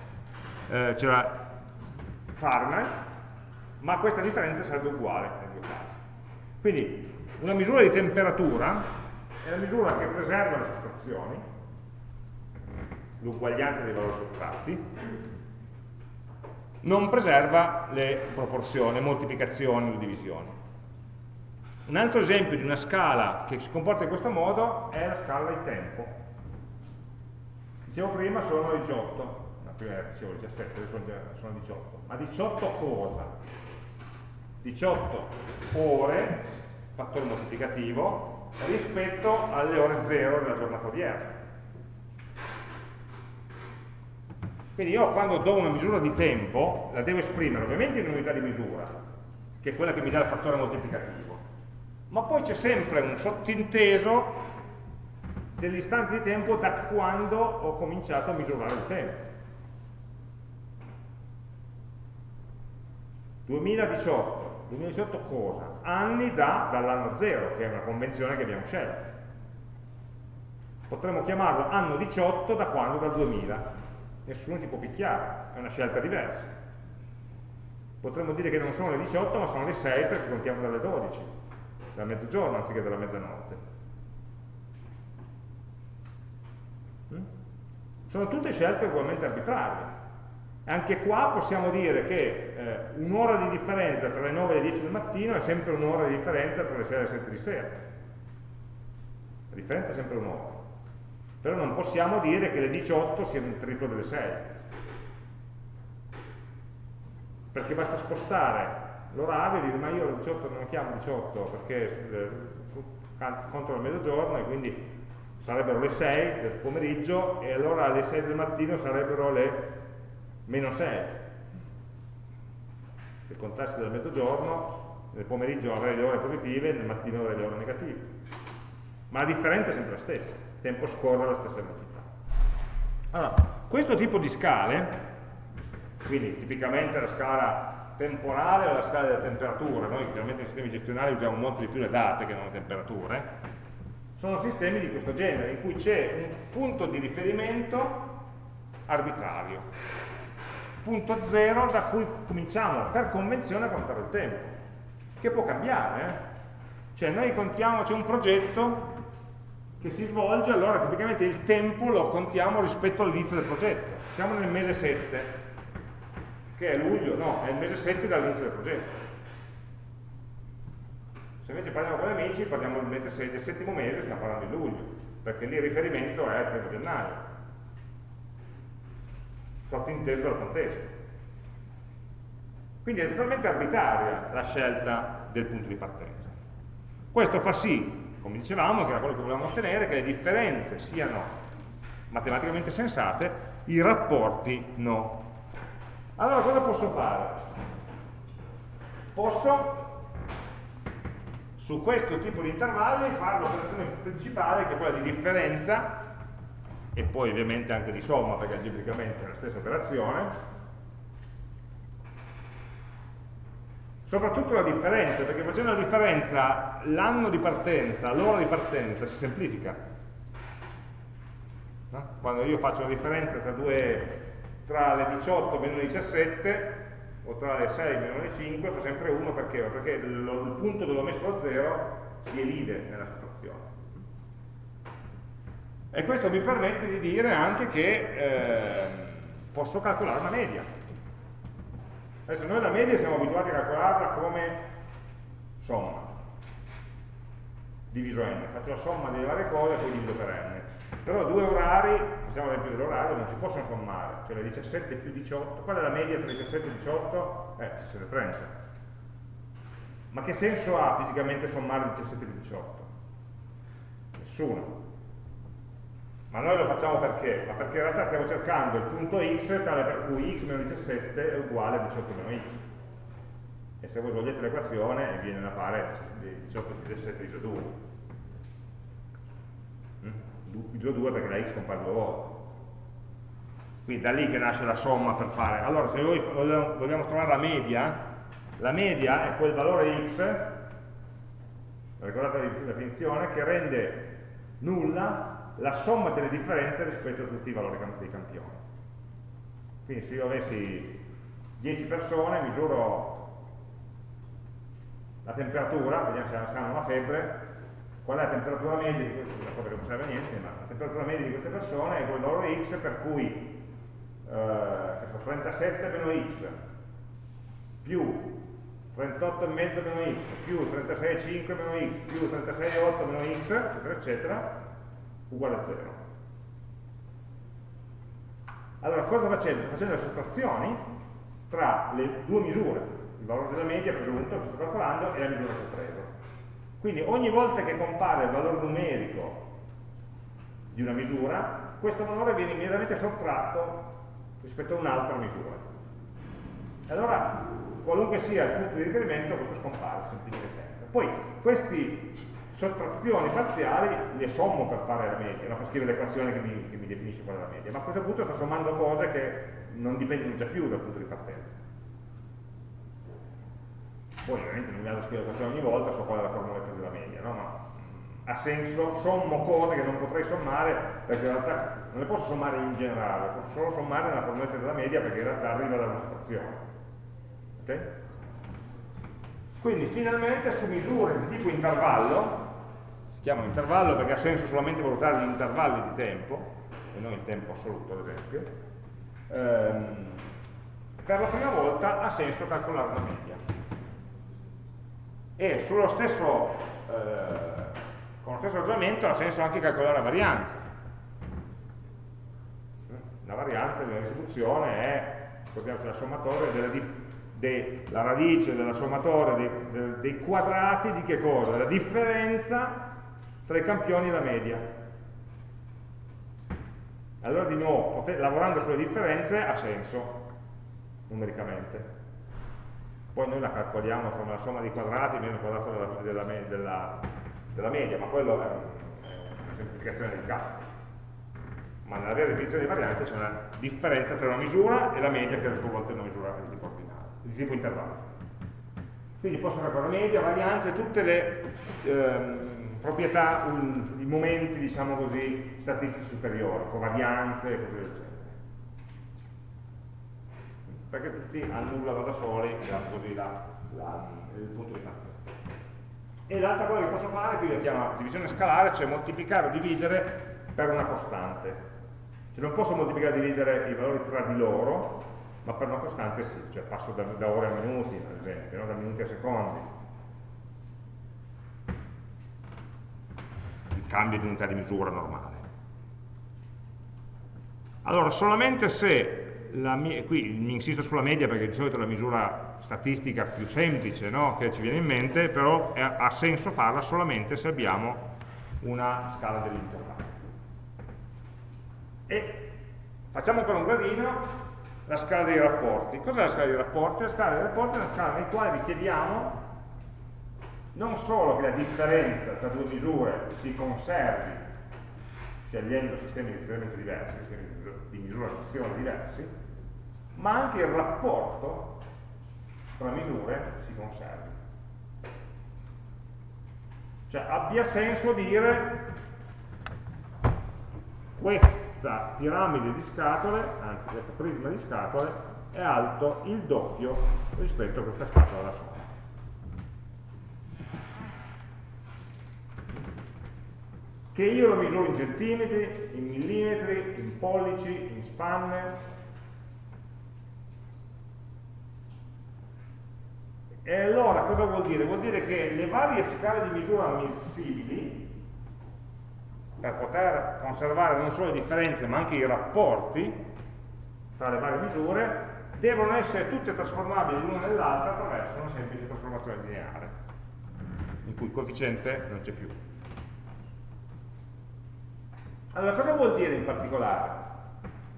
eh, c'era Fahrenheit, ma questa differenza sarebbe uguale nei due casi. Quindi una misura di temperatura è la misura che preserva le sottrazioni, l'uguaglianza dei valori sottratti, non preserva le proporzioni, le moltiplicazioni, le divisioni. Un altro esempio di una scala che si comporta in questo modo è la scala di tempo. Dicevo prima sono 18, prima dicevo 17, adesso sono 18. Ma 18 cosa? 18 ore, fattore moltiplicativo, rispetto alle ore 0 della giornata odierna. Quindi io quando do una misura di tempo la devo esprimere ovviamente in unità di misura, che è quella che mi dà il fattore moltiplicativo, ma poi c'è sempre un sottinteso dell'istante di tempo da quando ho cominciato a misurare il tempo. 2018, 2018 cosa? Anni da, dall'anno 0, che è una convenzione che abbiamo scelto. Potremmo chiamarlo anno 18 da quando? Dal 2000. Nessuno ci può picchiare, è una scelta diversa. Potremmo dire che non sono le 18 ma sono le 6 perché contiamo dalle 12, da mezzogiorno anziché dalla mezzanotte. Mm? Sono tutte scelte ugualmente arbitrarie. Anche qua possiamo dire che eh, un'ora di differenza tra le 9 e le 10 del mattino è sempre un'ora di differenza tra le 6 e le 7 di sera. La differenza è sempre un'ora. Però non possiamo dire che le 18 siano il triplo delle 6. Perché basta spostare l'orario e dire ma io le 18 non lo chiamo 18 perché eh, conto il mezzogiorno e quindi sarebbero le 6 del pomeriggio e allora alle 6 del mattino sarebbero le meno 6. Se contassi dal mezzogiorno, nel pomeriggio avrei le ore positive, nel mattino avrei le ore negative. Ma la differenza è sempre la stessa, il tempo scorre alla stessa velocità. Allora, questo tipo di scale, quindi tipicamente la scala temporale o la scala della temperatura, noi chiaramente nei sistemi gestionali usiamo molto di più le date che non le temperature, sono sistemi di questo genere, in cui c'è un punto di riferimento arbitrario punto zero da cui cominciamo per convenzione a contare il tempo, che può cambiare. Eh? Cioè noi contiamo, c'è un progetto che si svolge, allora tipicamente il tempo lo contiamo rispetto all'inizio del progetto. Siamo nel mese 7, che è luglio, no, è il mese 7 dall'inizio del progetto. Invece parliamo con gli amici, parliamo del mese 6, del settimo mese, stiamo parlando di luglio, perché lì il riferimento è il primo gennaio sottinteso dal contesto. Quindi è totalmente arbitraria la scelta del punto di partenza. Questo fa sì, come dicevamo, che era quello che volevamo ottenere, che le differenze siano matematicamente sensate, i rapporti no. Allora cosa posso fare? Posso su questo tipo di intervalli fare l'operazione principale che è quella di differenza e poi ovviamente anche di somma perché algebricamente è la stessa operazione. Soprattutto la differenza perché facendo la differenza l'anno di partenza, l'ora di partenza si semplifica. Quando io faccio la differenza tra, due, tra le 18 meno le 17 o tra le 6 meno le 5 fa sempre 1 perché? perché lo, il punto dove ho messo lo 0 si elide nella situazione e questo mi permette di dire anche che eh, posso calcolare una media. Adesso noi la media siamo abituati a calcolarla come somma, diviso n, faccio la somma delle varie cose e poi divido per n. Però due orari, facciamo l'esempio dell'orario, non si possono sommare, cioè le 17 più 18, qual è la media tra 17 e 18? Eh, 17 e 30. Ma che senso ha fisicamente sommare 17 più 18? Nessuno Ma noi lo facciamo perché? Ma perché in realtà stiamo cercando il punto x tale per cui x meno 17 è uguale a 18 meno x. E se voi svolgete l'equazione viene da fare 18 più 17 diviso 2. Diviso 2 perché la x compare due volte. Quindi da lì che nasce la somma per fare. Allora, se noi vogliamo trovare la media, la media è quel valore x, ricordate la definizione, che rende nulla la somma delle differenze rispetto a tutti i valori dei campioni. Quindi se io avessi 10 persone, misuro la temperatura, vediamo se hanno una febbre, qual è la temperatura media di queste, una cosa che non serve a niente, ma la temperatura media di queste persone è quel valore x per cui eh, 37 meno x più 38,5 meno x più 36,5 meno x più 36,8 meno x, eccetera, eccetera, uguale a 0. Allora, cosa facendo? Facendo le sottrazioni tra le due misure, il valore della media presunto che sto calcolando e la misura che ho preso. Quindi ogni volta che compare il valore numerico di una misura, questo valore viene immediatamente sottratto rispetto a un'altra misura. Allora, qualunque sia il punto di riferimento, questo scompare, semplice sempre. Poi, questi sottrazioni parziali le sommo per fare la media, no? per scrivere l'equazione che, che, mi definisce qual è la media, ma a questo punto sto sommando cose che non dipendono già più dal punto di partenza. Poi ovviamente non mi vado a scrivere l'equazione ogni volta, so qual è la formuletta della media, no? ma ha senso, sommo cose che non potrei sommare perché in realtà non le posso sommare in generale, posso solo sommare nella formuletta della media perché in realtà arriva da una sottrazione. Okay? Quindi finalmente su misure di tipo intervallo si chiamano intervallo perché ha senso solamente valutare gli intervalli di tempo, e non il tempo assoluto ad esempio, ehm, per la prima volta ha senso calcolare una media. E stesso, eh, con lo stesso ragionamento ha senso anche calcolare la varianza. La varianza una distribuzione è, la sommatoria della, della radice della sommatoria dei, dei, quadrati di che cosa? Della differenza tra i campioni e la media. Allora di nuovo, lavorando sulle differenze ha senso numericamente. Poi noi la calcoliamo come la somma dei quadrati meno il quadrato della, della, della, della media, ma quello è, una semplificazione del calcolo. Ma nella vera definizione di varianza c'è una differenza tra una misura e la media che a sua volta è una misura di tipo ordinale, di tipo intervallo. Quindi posso calcolare media, varianza e tutte le ehm, proprietà, un, i momenti, diciamo così, statistici superiori, covarianze e così genere. Perché tutti annullano da soli così la, la, il punto di partenza. E l'altra cosa che posso fare, qui la chiamo divisione scalare, cioè moltiplicare o dividere per una costante. Cioè non posso moltiplicare o dividere i valori tra di loro, ma per una costante sì, cioè passo da, da ore a minuti, ad esempio, no? da minuti a secondi cambio di unità di misura normale. Allora, solamente se, mia, qui mi insisto sulla media perché di solito è la misura statistica più semplice no? che ci viene in mente, però è, ha senso farla solamente se abbiamo una scala dell'intervallo. E facciamo ancora un gradino, la scala dei rapporti. Cos'è la scala dei rapporti? La scala dei rapporti è una scala nella quale richiediamo non solo che la differenza tra due misure si conservi scegliendo sistemi di riferimento diversi, sistemi di misurazione diversi, ma anche il rapporto tra misure si conservi. Cioè abbia senso dire questa piramide di scatole, anzi questo prisma di scatole, è alto il doppio rispetto a questa scatola da sopra. che io lo misuro in centimetri, in millimetri, in pollici, in spanne. E allora cosa vuol dire? Vuol dire che le varie scale di misura ammissibili, per poter conservare non solo le differenze ma anche i rapporti tra le varie misure, devono essere tutte trasformabili l'una nell'altra attraverso una semplice trasformazione lineare, in cui il coefficiente non c'è più. Allora, cosa vuol dire in particolare?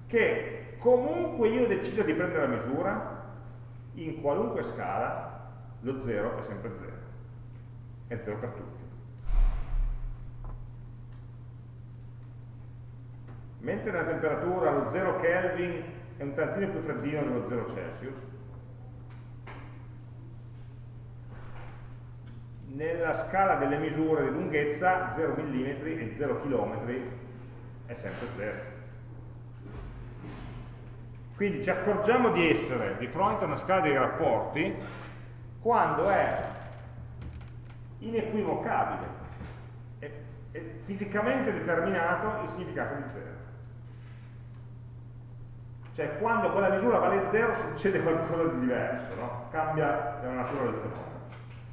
Che comunque io decido di prendere la misura, in qualunque scala, lo 0 è sempre 0. È 0 per tutti. Mentre la temperatura allo 0 Kelvin è un tantino più freddino dello 0 Celsius, nella scala delle misure di lunghezza 0 mm e 0 km è sempre 0. Quindi ci accorgiamo di essere di fronte a una scala dei rapporti quando è inequivocabile, è, è fisicamente determinato il significato di 0. Cioè quando quella misura vale 0 succede qualcosa di diverso, no? cambia la natura del fenomeno.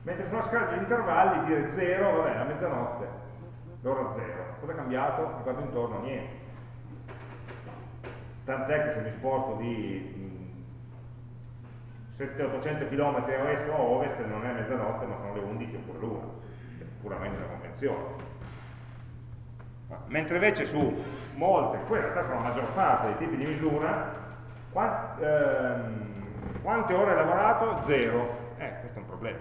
Mentre su una scala di intervalli dire 0, vabbè, a mezzanotte, l'ora 0. Cosa è cambiato? Mi guardo intorno, niente. Tant'è che se mi sposto di 700-800 km a est o ovest non è mezzanotte, ma sono le 11 oppure l'una. Cioè, puramente una convenzione. Mentre invece su molte, poi in realtà sono la maggior parte dei tipi di misura, quant, ehm, quante ore hai lavorato? Zero. Eh, questo è un problema.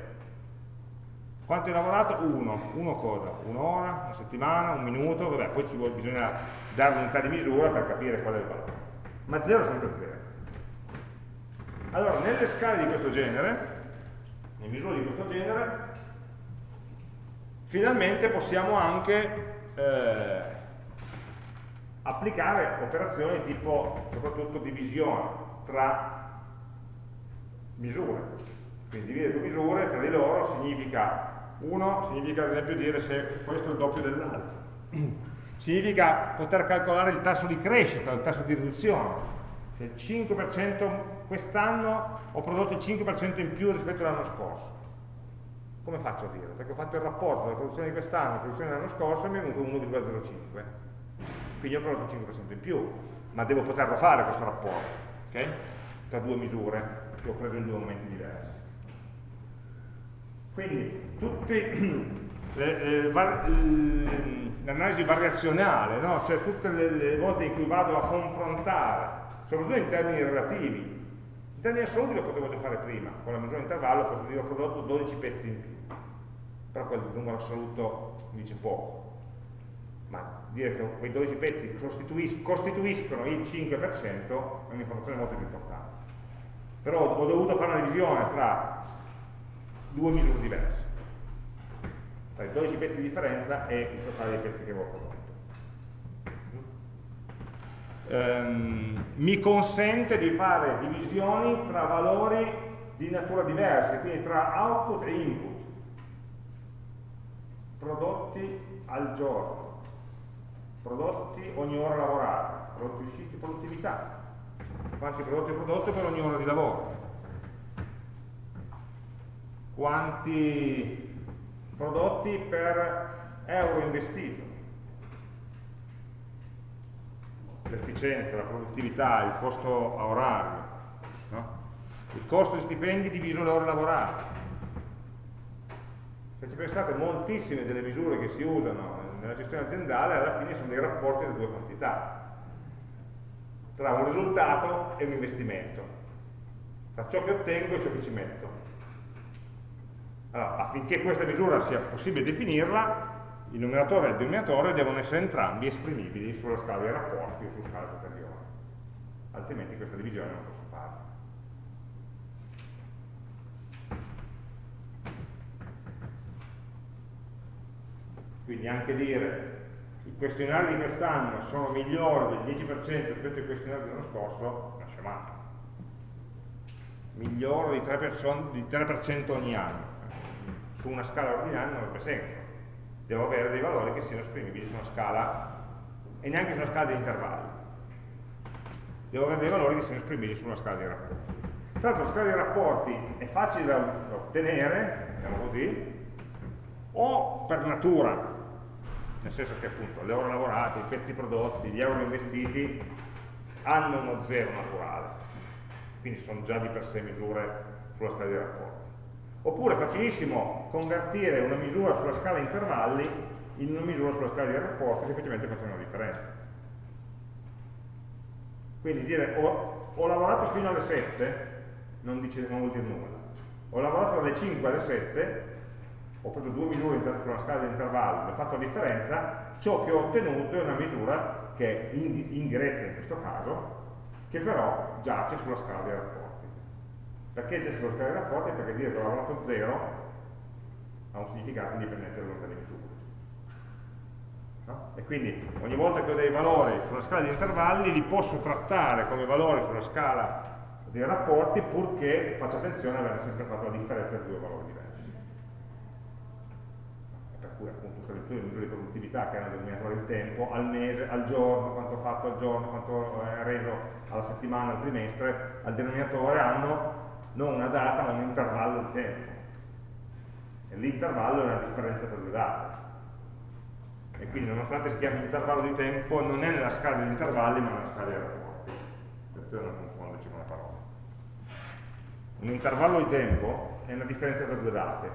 Quanto hai lavorato? Uno. Uno cosa? Un'ora, una settimana, un minuto, vabbè, poi ci vuole, bisogna dare un'unità di misura per capire qual è il valore. Ma zero è sempre zero. Allora, nelle scale di questo genere, nelle misure di questo genere, finalmente possiamo anche eh, applicare operazioni tipo, soprattutto, divisione tra misure. Quindi dividere due misure tra di loro significa uno significa ad esempio dire se questo è il doppio dell'altro. [clears throat] significa poter calcolare il tasso di crescita, il tasso di riduzione. Se il 5% quest'anno ho prodotto il 5% in più rispetto all'anno scorso. Come faccio a dire? Perché ho fatto il rapporto della produzione di quest'anno e la produzione dell'anno scorso e mi è venuto 1,05. Quindi ho prodotto il 5% in più, ma devo poterlo fare questo rapporto, okay? tra due misure che ho preso in due momenti diversi. Quindi [clears throat] l'analisi variazionale, no? cioè tutte le, le, volte in cui vado a confrontare, soprattutto in termini relativi, in termini assoluti lo potevo già fare prima, con la misura di intervallo posso dire ho prodotto 12 pezzi in più, però quel numero assoluto mi dice poco, ma dire che quei 12 pezzi costituis costituiscono il 5% è un'informazione molto più importante. Però ho dovuto fare una divisione tra due misure diverse tra i 12 pezzi di differenza e il totale dei pezzi che avevo prodotto um, mi consente di fare divisioni tra valori di natura diversa quindi tra output e input. Prodotti al giorno. Prodotti ogni ora lavorata prodotti usciti, produttività. Quanti prodotti ho prodotto per ogni ora di lavoro. Quanti prodotti per euro investito. L'efficienza, la produttività, il costo a orario, no? il costo di stipendi diviso le ore lavorate. Se ci pensate, moltissime delle misure che si usano nella gestione aziendale alla fine sono dei rapporti tra due quantità, tra un risultato e un investimento, tra ciò che ottengo e ciò che ci metto. Allora, affinché questa misura sia possibile definirla, il numeratore e il denominatore devono essere entrambi esprimibili sulla scala dei rapporti o su scala superiore, altrimenti questa divisione non posso farla. Quindi anche dire i questionari di quest'anno sono migliori del 10% rispetto ai questionari dell'anno scorso, è una scemata. Miglioro di 3%, di 3 ogni anno su una scala ordinaria non avrebbe senso. Devo avere dei valori che siano esprimibili su una scala, e neanche su una scala di intervalli. Devo avere dei valori che siano esprimibili su una scala di rapporti. Tra l'altro la scala di rapporti è facile da ottenere, diciamo così, o per natura, nel senso che appunto le ore lavorate, i pezzi prodotti, gli euro investiti hanno uno zero naturale, quindi sono già di per sé misure sulla scala di rapporti. Oppure facilissimo convertire una misura sulla scala intervalli in una misura sulla scala di rapporti semplicemente facendo una differenza. Quindi dire ho, ho lavorato fino alle 7 non, dice, non vuol dire nulla. Ho lavorato dalle 5 alle 7, ho preso due misure sulla scala di intervallo, ho fatto la differenza, ciò che ho ottenuto è una misura che è indiretta in questo caso, che però giace sulla scala dei rapporti. Perché giace sulla scala dei rapporti? Perché dire che ho lavorato 0 ha un significato indipendente dall'unità di misura. No? E quindi ogni volta che ho dei valori sulla scala di intervalli li posso trattare come valori sulla scala dei rapporti purché faccia attenzione ad avere sempre fatto la differenza tra due valori diversi. Per cui appunto tutte le misure di produttività che hanno denominatore il tempo, al mese, al giorno, quanto ho fatto al giorno, quanto è reso alla settimana, al trimestre, al denominatore hanno non una data ma un intervallo di tempo. E l'intervallo è una differenza tra due date. E quindi nonostante si chiami intervallo di tempo non è nella scala degli intervalli ma nella scala dei rapporti. Per non confonderci con la parola. Un intervallo di tempo è una differenza tra due date.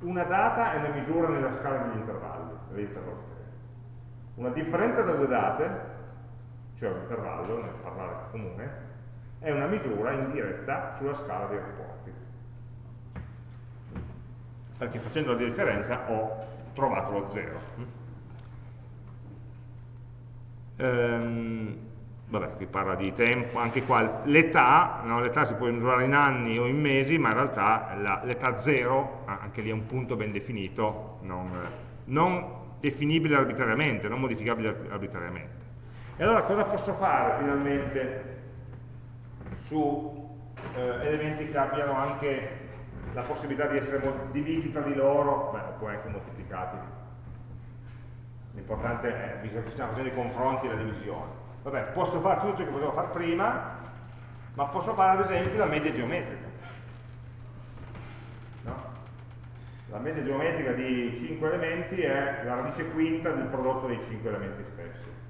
Una data è una misura nella scala degli intervalli. Una differenza tra due date cioè un intervallo nel parlare comune è una misura indiretta sulla scala dei rapporti perché facendo la differenza ho trovato lo zero ehm, vabbè, qui parla di tempo, anche qua l'età, no? l'età si può misurare in anni o in mesi, ma in realtà l'età 0, anche lì è un punto ben definito, non, non definibile arbitrariamente, non modificabile arbitrariamente. E allora cosa posso fare finalmente su eh, elementi che abbiano anche la possibilità di essere divisi tra di loro, beh, o poi anche moltiplicati l'importante è che stiamo facendo i confronti la divisione. Vabbè, posso fare tutto ciò che volevo fare prima, ma posso fare ad esempio la media geometrica. No? La media geometrica di 5 elementi è la radice quinta del prodotto dei 5 elementi stessi.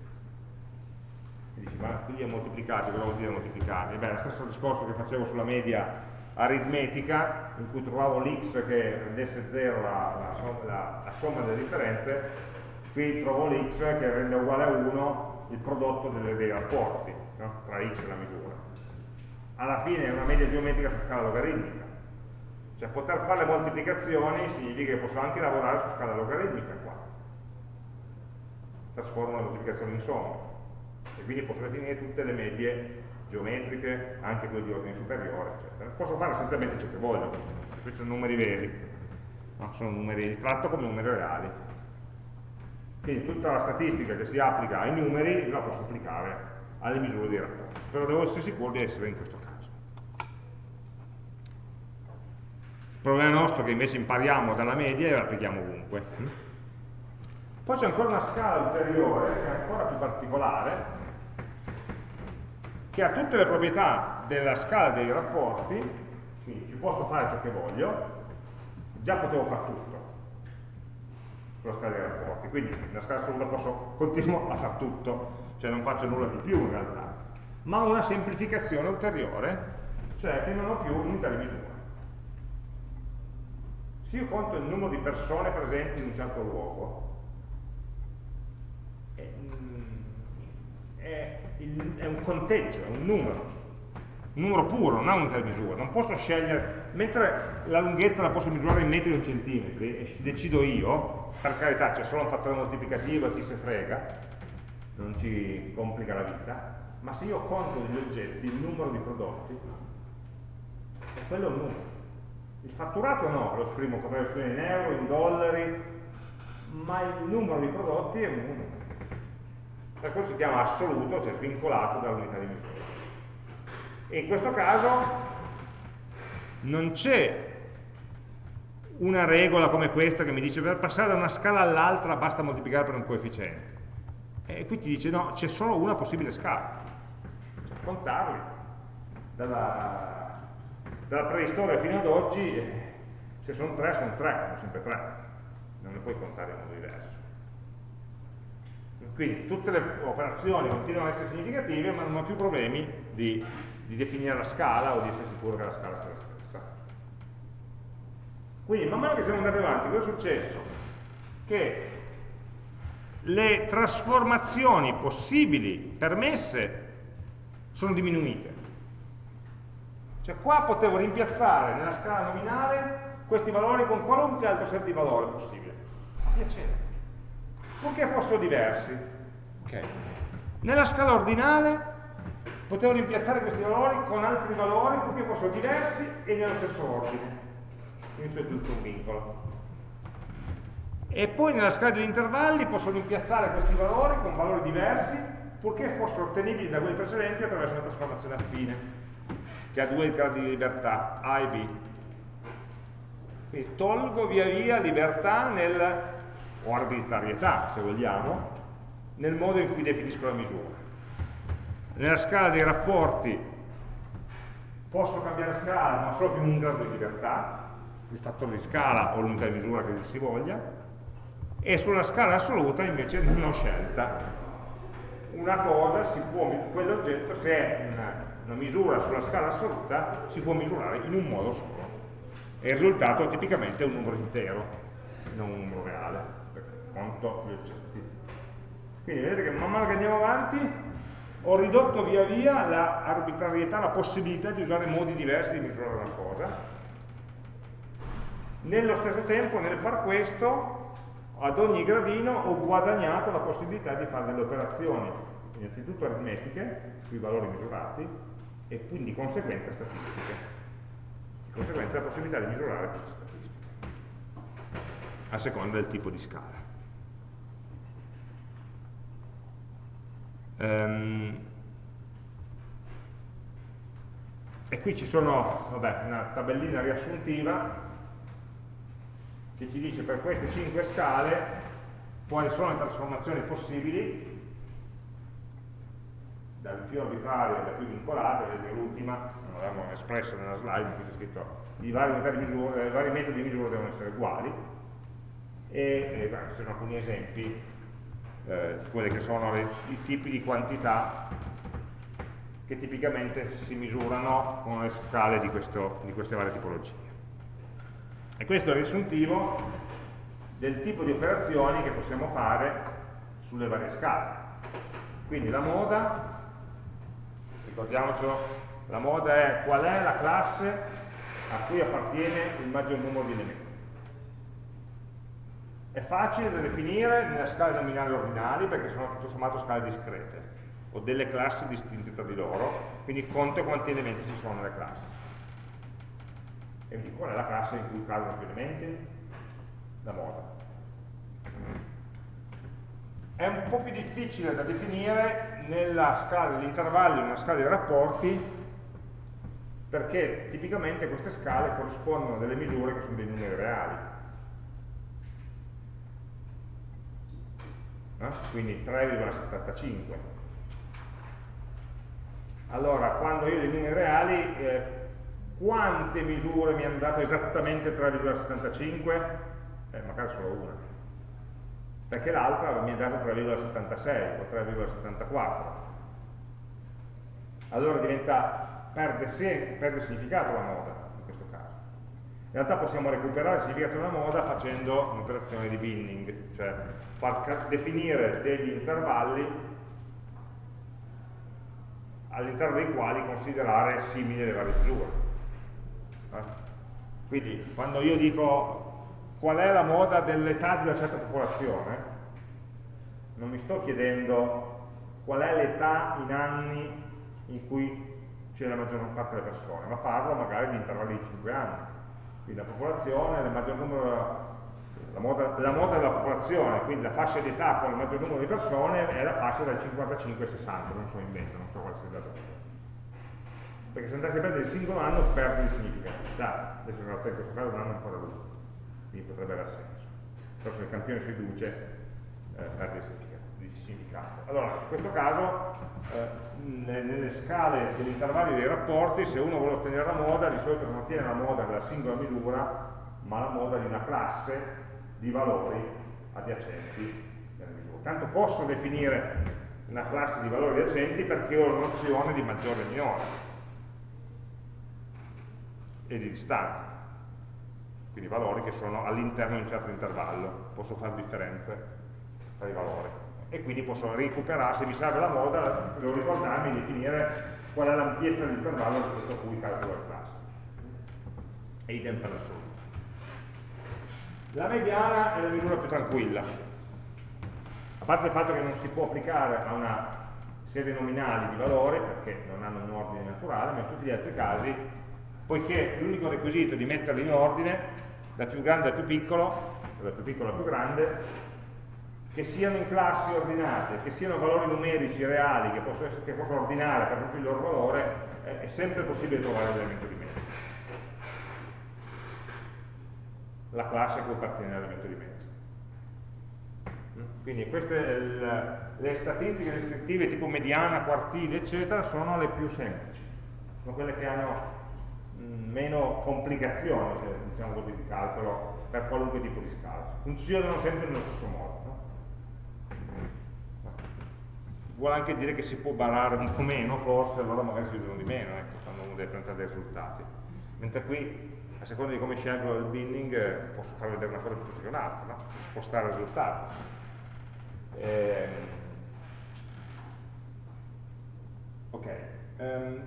E dici, ma qui è moltiplicati, cosa vuol dire moltiplicati? Beh, lo stesso discorso che facevo sulla media aritmetica, in cui trovavo l'x che rendesse 0 la, la, la somma delle differenze, qui trovo l'x che rende uguale a 1 il prodotto delle, dei rapporti no? tra x e la misura. Alla fine è una media geometrica su scala logaritmica. Cioè poter fare le moltiplicazioni significa che posso anche lavorare su scala logaritmica qua. Trasformo le moltiplicazioni in somma. E quindi posso definire tutte le medie geometriche, anche quelle di ordine superiore, eccetera. Posso fare essenzialmente ciò che voglio, questi sono numeri veri, no? sono numeri, li tratto come numeri reali. Quindi tutta la statistica che si applica ai numeri la posso applicare alle misure dei rapporti, però devo essere sicuro di essere in questo caso. Il problema nostro è che invece impariamo dalla media e la applichiamo ovunque. Poi c'è ancora una scala ulteriore, che è ancora più particolare, che ha tutte le proprietà della scala dei rapporti, quindi ci posso fare ciò che voglio, già potevo fare tutto sulla scala dei rapporti, quindi nella scala assoluta posso, [laughs] continuo a fare tutto, cioè non faccio nulla di più in realtà, ma una semplificazione ulteriore, cioè che non ho più unità di misura. Se io conto il numero di persone presenti in un certo luogo, è, è, è un conteggio, è un numero, un numero puro, non ha unità di misura, non posso scegliere, mentre la lunghezza la posso misurare in metri o in centimetri, e decido io, per carità c'è solo un fattore moltiplicativo e chi se frega, non ci complica la vita, ma se io conto degli oggetti, il numero di prodotti, è quello un numero. Il fatturato no, lo esprimo, potrei esprimere in euro, in dollari, ma il numero di prodotti è un numero. Per questo si chiama assoluto, cioè svincolato dall'unità di misura. E in questo caso non c'è una regola come questa che mi dice per passare da una scala all'altra basta moltiplicare per un coefficiente. E qui ti dice no, c'è solo una possibile scala. Cioè, contarli. Dalla, dalla, preistoria fino ad oggi, eh, se sono tre, sono tre, sono sempre tre. Non le puoi contare in modo diverso. Quindi tutte le operazioni continuano ad essere significative, ma non ho più problemi di, di definire la scala o di essere sicuro che la scala sia la stessa. Quindi man mano che siamo andati avanti, cosa è successo? Che le trasformazioni possibili, permesse, sono diminuite. Cioè qua potevo rimpiazzare nella scala nominale questi valori con qualunque altro set di valori possibile. A piacere. Purché fossero diversi. Okay. Nella scala ordinale potevo rimpiazzare questi valori con altri valori purché fossero diversi e nello stesso ordine. Quindi c'è tutto un vincolo. E poi nella scala degli intervalli posso rimpiazzare questi valori con valori diversi purché fossero ottenibili da quelli precedenti attraverso una trasformazione affine, che ha due gradi di libertà, A e B. Quindi tolgo via via libertà nel, o arbitrarietà, se vogliamo, nel modo in cui definisco la misura. Nella scala dei rapporti posso cambiare scala, ma solo più un grado di libertà, il fattore di scala o l'unità di misura che si voglia, e sulla scala assoluta invece non ho scelta. Una cosa si può, quell'oggetto se è una, una misura sulla scala assoluta, si può misurare in un modo solo e il risultato tipicamente è un numero intero, non un numero reale, conto gli oggetti. Quindi vedete che man mano che andiamo avanti ho ridotto via via la, la possibilità di usare modi diversi di misurare una cosa. Nello stesso tempo, nel far questo, ad ogni gradino ho guadagnato la possibilità di fare delle operazioni, innanzitutto aritmetiche, sui valori misurati, e quindi di conseguenza statistiche di conseguenza la possibilità di misurare queste statistiche a seconda del tipo di scala. Um, e qui ci sono vabbè, una tabellina riassuntiva che ci dice per queste 5 scale quali sono le trasformazioni possibili dal più arbitrario alla più vincolata, vedete l'ultima, non l'abbiamo espressa nella slide, qui c'è scritto i vari, misura, i vari, metodi di misura devono essere uguali. E, e beh, ci sono alcuni esempi eh, di quelli che sono le, i tipi di quantità che tipicamente si misurano con le scale di, questo, di queste varie tipologie. E questo è il riassuntivo del tipo di operazioni che possiamo fare sulle varie scale. Quindi la moda ricordiamocelo, la moda è qual è la classe a cui appartiene il maggior numero di elementi. È facile da definire nelle scale nominali ordinali perché sono tutto sommato scale discrete, ho delle classi distinte tra di loro, quindi conto quanti elementi ci sono nelle classi. E quindi qual è la classe in cui cadono più elementi? La moda è un po' più difficile da definire nella scala degli intervalli o nella scala dei rapporti perché tipicamente queste scale corrispondono a delle misure che sono dei numeri reali. No? Quindi 3,75. Allora, quando io ho dei numeri reali, eh, quante misure mi hanno dato esattamente 3,75? Eh, magari solo una perché l'altra mi ha dato 3,76 o 3,74 allora diventa, perde, perde significato la moda in questo caso in realtà possiamo recuperare il significato della moda facendo un'operazione di binning cioè far definire degli intervalli all'interno dei quali considerare simili le varie misure eh? quindi quando io dico qual è la moda dell'età di una certa popolazione, non mi sto chiedendo qual è l'età in anni in cui c'è la maggior parte delle persone, ma parlo magari di intervalli di 5 anni. Quindi la popolazione, il maggior numero, la moda, la moda della popolazione, quindi la fascia di età con il maggior numero di persone è la fascia dal 55 ai 60, non so mente, non so quale sia il dato. Perché se andassi a prendere il singolo anno perde il significato. Adesso in realtà in questo caso un anno è ancora lungo quindi potrebbe avere senso. Però se il campione si riduce eh, perde di significato. Allora, in questo caso, eh, nelle scale degli intervalli dei rapporti, se uno vuole ottenere la moda, di solito non ottiene la moda della singola misura, ma la moda di una classe di valori adiacenti della misura. Tanto posso definire una classe di valori adiacenti perché ho la nozione di maggiore e minore e di distanza quindi valori che sono all'interno di un certo intervallo, posso fare differenze tra i valori e quindi posso recuperare, se mi serve la moda, devo ricordarmi di definire qual è l'ampiezza dell'intervallo rispetto a cui calcolo il classe. E idem per l'assoluto. La mediana è la misura più tranquilla. A parte il fatto che non si può applicare a una serie nominali di valori, perché non hanno un ordine naturale, ma in tutti gli altri casi, poiché l'unico requisito di metterli in ordine, dal più grande al più piccolo, dal più piccolo al più grande, che siano in classi ordinate, che siano valori numerici reali che posso, che posso ordinare per proprio il loro valore, è sempre possibile trovare l'elemento di mezzo. La classe che appartiene all'elemento di mezzo. Quindi queste le statistiche descrittive tipo mediana, quartile, eccetera, sono le più semplici, sono quelle che hanno mh, meno complicazioni, cioè, diciamo così, di calcolo per qualunque tipo di scala. Funzionano sempre nello stesso modo. vuole anche dire che si può barare un po' meno, forse, allora magari si usano di meno, ecco, quando uno deve presentare dei risultati. Mentre qui, a seconda di come scelgo il binning, eh, posso far vedere una cosa piuttosto che un'altra, no? posso spostare il risultato. Eh, ok. Um,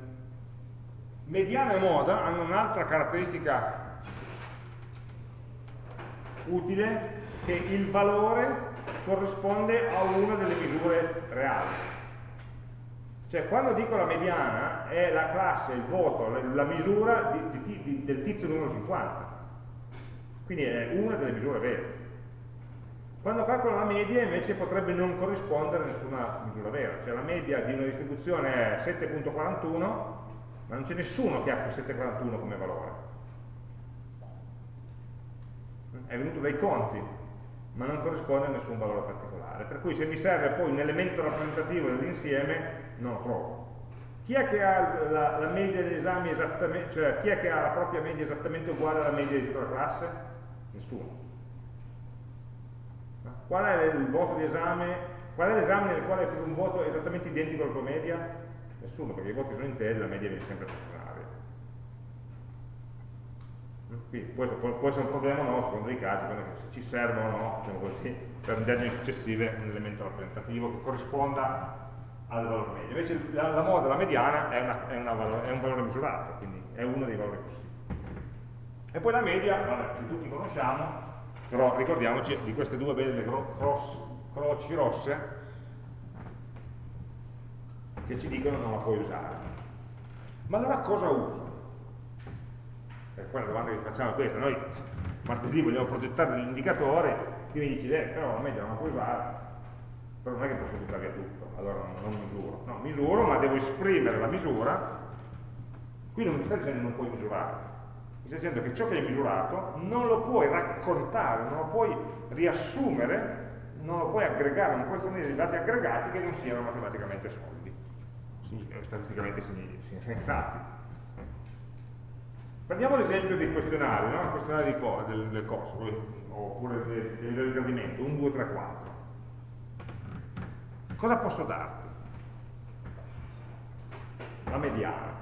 mediana e moda hanno un'altra caratteristica utile che il valore corrisponde a una delle misure reali. Cioè quando dico la mediana è la classe, il voto, la misura di, di, di, del tizio numero 50. Quindi è una delle misure vere. Quando calcolo la media invece potrebbe non corrispondere a nessuna misura vera. Cioè la media di una distribuzione è 7.41, ma non c'è nessuno che ha 7.41 come valore. È venuto dai conti, ma non corrisponde a nessun valore particolare. Per cui se mi serve poi un elemento rappresentativo dell'insieme, non lo trovo. Chi è che ha la, la media degli esami esattamente, cioè chi è che ha la propria media esattamente uguale alla media di tutta la classe? Nessuno. Qual è il voto di esame? Qual è l'esame nel quale hai preso un voto esattamente identico alla tua media? Nessuno, perché i voti sono interi, la media viene sempre proporzionale. Quindi questo può, può, essere un problema o no, secondo i casi, se ci serve o no, diciamo così, per indagini successive un elemento rappresentativo che corrisponda al valore medio. Invece la, la moda, la mediana, è, una, è, una valore, è, un valore misurato, quindi è uno dei valori possibili. E poi la media, vabbè, che tutti conosciamo, però ricordiamoci di queste due belle cross, croci rosse che ci dicono non la puoi usare. Ma allora cosa uso? E poi la domanda che facciamo è questa, noi martedì vogliamo progettare degli indicatori, tu mi dici, eh, però media non la puoi usare, però non è che posso buttare via tutto, allora non, misuro. No, misuro, ma devo esprimere la misura, qui non mi sta dicendo che non puoi misurare, mi sta dicendo che ciò che hai misurato non lo puoi raccontare, non lo puoi riassumere, non lo puoi aggregare, non puoi fornire dei dati aggregati che non siano matematicamente solidi, statisticamente sensati. Prendiamo l'esempio dei questionari, no? il questionario del, del corso, oppure del livello di gradimento, 1, 2, 3, 4 Cosa posso darti? La mediana.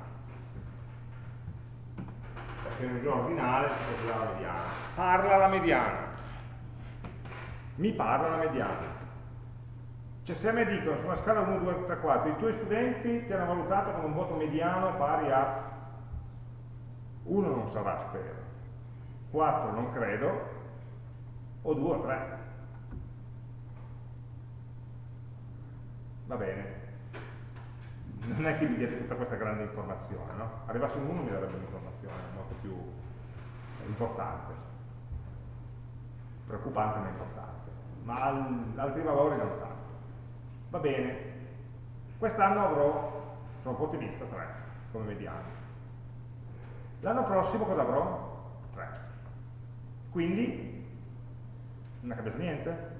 Perché in misura ordinale dare la mediana. Parla la mediana. Mi parla la mediana. Cioè se a me dicono su una scala 1, 2, 3, 4 i tuoi studenti ti hanno valutato con un voto mediano pari a 1 non sarà spero, 4 non credo, o 2 o 3. va bene, non è che mi diate tutta questa grande informazione, no? Arrivasse un 1 mi darebbe un'informazione molto più importante, preoccupante ma importante, ma al, altri valori non tanto. Va bene, quest'anno avrò, sono un po' ottimista, 3 come mediano. L'anno prossimo cosa avrò? 3. Quindi non è cambiato niente?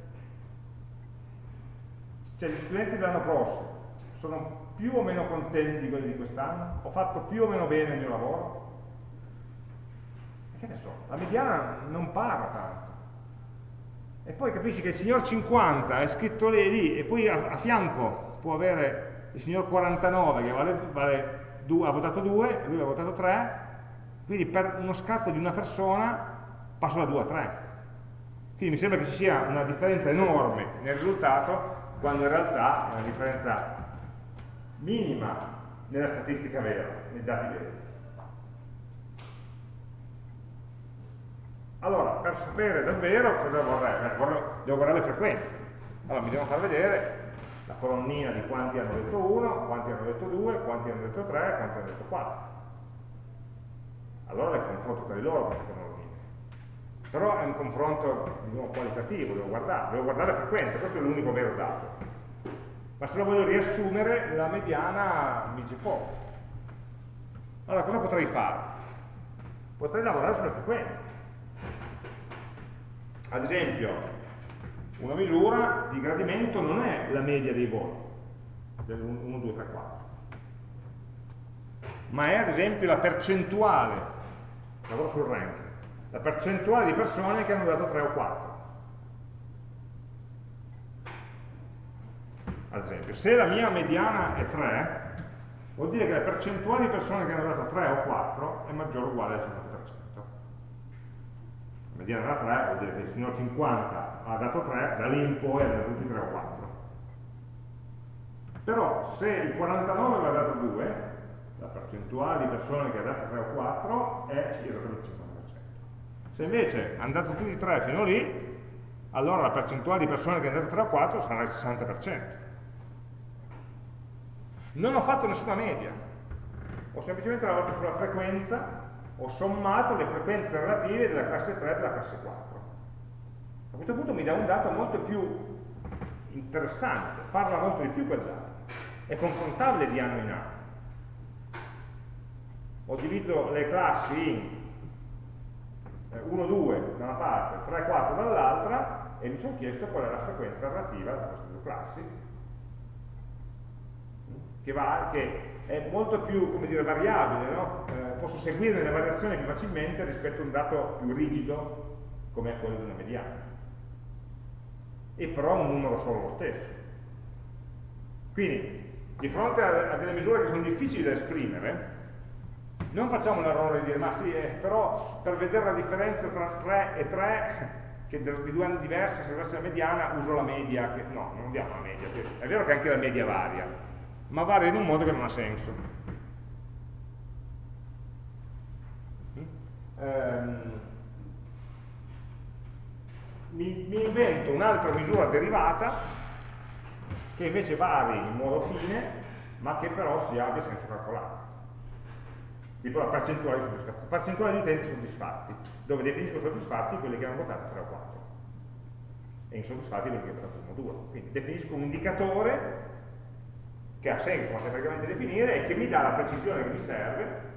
Cioè gli studenti dell'anno prossimo sono più o meno contenti di quelli di quest'anno? Ho fatto più o meno bene il mio lavoro? E che ne so, la mediana non parla tanto. E poi capisci che il signor 50 è scritto lì, lì e poi a, a fianco può avere il signor 49 che vale, vale due, ha votato 2 e lui ha votato 3, quindi per uno scatto di una persona passo da 2 a 3. Quindi mi sembra che ci sia una differenza enorme nel risultato, quando in realtà è una differenza minima nella statistica vera, nei dati veri. Allora, per sapere davvero cosa vorrei, eh, devo guardare le frequenze. Allora mi devo far vedere la colonnina di quanti hanno detto 1, quanti hanno detto 2, quanti hanno detto 3, quanti hanno detto 4. Allora le confronto tra di loro queste colonnine. Però è un confronto diciamo, qualitativo, devo guardare, devo guardare le frequenze, questo è l'unico vero dato. Ma se lo voglio riassumere, la mediana mi dice poco. Allora cosa potrei fare? Potrei lavorare sulle frequenze. Ad esempio, una misura di gradimento non è la media dei voti, del 1, 2, 3, 4, ma è ad esempio la percentuale, lavoro sul ranking, la percentuale di persone che hanno dato 3 o 4. Ad esempio, se la mia mediana è 3, vuol dire che la percentuale di persone che hanno dato 3 o 4 è maggiore o uguale al 50% mediana era 3, vuol dire che il signor 50 ha dato 3, da lì in poi ha dato tutti 3 o 4. Però se il 49 aveva dato 2, la percentuale di persone che ha dato 3 o 4 è circa il 50%. Se invece hanno dato tutti 3 fino lì, allora la percentuale di persone che hanno dato 3 o 4 sarà il 60%. Non ho fatto nessuna media, ho semplicemente lavorato sulla frequenza ho sommato le frequenze relative della classe 3 e della classe 4. A questo punto mi dà un dato molto più interessante, parla molto di più quel dato, è confrontabile di anno in anno. Ho diviso le classi in 1, 2 da una parte, 3, 4 dall'altra e mi sono chiesto qual è la frequenza relativa tra queste due classi che, va, che è molto più dire, variabile, no? eh, posso seguire le variazioni più facilmente rispetto a un dato più rigido come quello di una mediana. E però un numero solo lo stesso. Quindi, di fronte a, a delle misure che sono difficili da esprimere, non facciamo l'errore di dire, ma sì, eh, però per vedere la differenza tra 3 e 3, che di due anni diversi, se avessi la mediana, uso la media, che, no, non diamo la media, è vero che anche la media varia, ma varia in un modo che non ha senso. Ehm, mi, mi invento un'altra misura derivata che invece vari in modo fine, ma che però si abbia senso calcolato. Tipo la percentuale di soddisfazione. Percentuale di utenti soddisfatti, dove definisco soddisfatti quelli che hanno votato 3 o 4 e insoddisfatti quelli che hanno votato 1 o 2. Quindi definisco un indicatore che ha senso matematicamente definire e che mi dà la precisione che mi serve,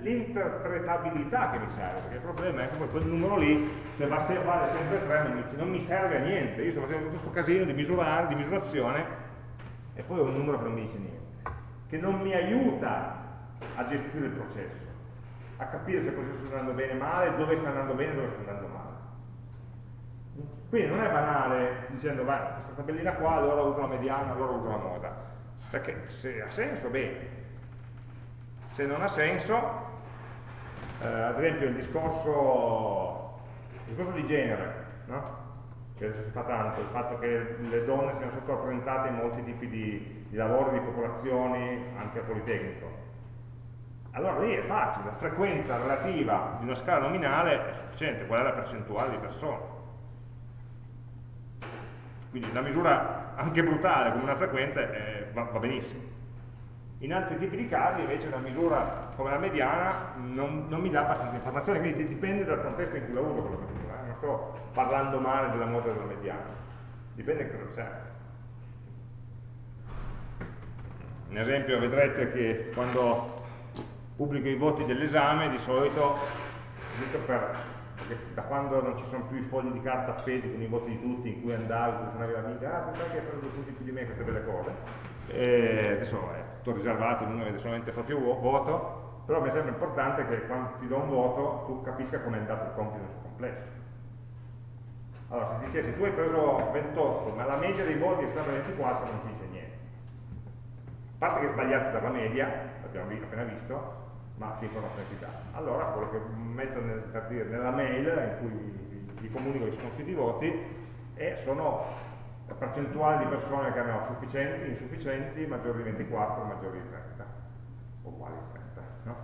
l'interpretabilità che mi serve, perché il problema è che quel numero lì, se va se vale sempre 3, non mi, non mi serve a niente, io sto facendo tutto questo casino di misurare, di misurazione, e poi ho un numero che non mi dice niente, che non mi aiuta a gestire il processo, a capire se il processo sta andando bene o male, dove sta andando bene e dove sta andando male. Quindi non è banale dicendo, beh, questa tabellina qua, allora uso la mediana, allora uso la moda. Perché se ha senso, bene. Se non ha senso, eh, ad esempio il discorso, il discorso di genere, no? che adesso si fa tanto, il fatto che le donne siano sottorappresentate in molti tipi di, di lavori, di popolazioni, anche a Politecnico. Allora lì è facile, la frequenza relativa di una scala nominale è sufficiente, qual è la percentuale di persone. Quindi una misura anche brutale come una frequenza eh, va, va, benissimo. In altri tipi di casi invece una misura come la mediana non, non mi dà abbastanza informazione, quindi dipende dal contesto in cui la uso quella misura. Eh? Non sto parlando male della moda della mediana, dipende da cosa serve. Un esempio vedrete che quando pubblico i voti dell'esame di solito per da quando non ci sono più i fogli di carta appesi con i voti di tutti, in cui andavi, telefonavi l'amica, ah, sai che hai preso tutti più di me, queste belle cose. E adesso è tutto riservato, ognuno vede solamente il proprio voto, però mi sembra importante che quando ti do un voto tu capisca come è andato il compito nel suo complesso. Allora, se ti dicessi tu hai preso 28, ma la media dei voti è stata 24, non ti dice niente. Parte che è sbagliato dalla media, l'abbiamo appena visto, ma che informazione ti dà? Allora quello che metto nel, per dire, nella mail in cui vi comunico che sono usciti i voti e sono la percentuale di persone che hanno sufficienti, insufficienti, maggiori di 24, maggiori di 30, o uguali a 30, no?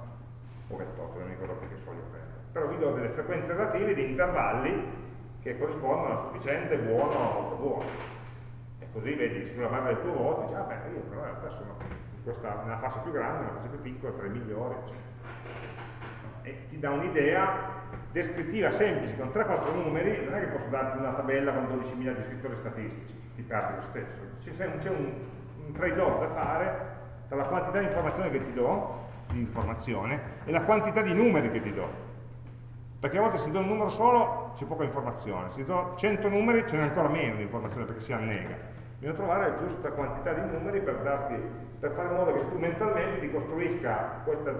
o 28, non mi ricordo più che soglia prendo. Però vi do delle frequenze relative di intervalli che corrispondono a sufficiente, buono o buono. E così vedi sulla base del tuo voto, dici, ah beh, io però in realtà sono questa, nella fascia più grande, nella fascia più piccola, tra i migliori, eccetera. E ti dà un'idea descrittiva semplice, con 3-4 numeri, non è che posso darti una tabella con 12.000 descrittori statistici, ti perdi lo stesso. C'è un, un trade-off da fare tra la quantità di informazione che ti do, di informazione, e la quantità di numeri che ti do. Perché a volte se do un numero solo c'è poca informazione, se do 100 numeri ce n'è ancora meno di informazione perché si annega. Bisogna trovare la giusta quantità di numeri per, darti, per fare in modo che tu mentalmente ti costruisca questa,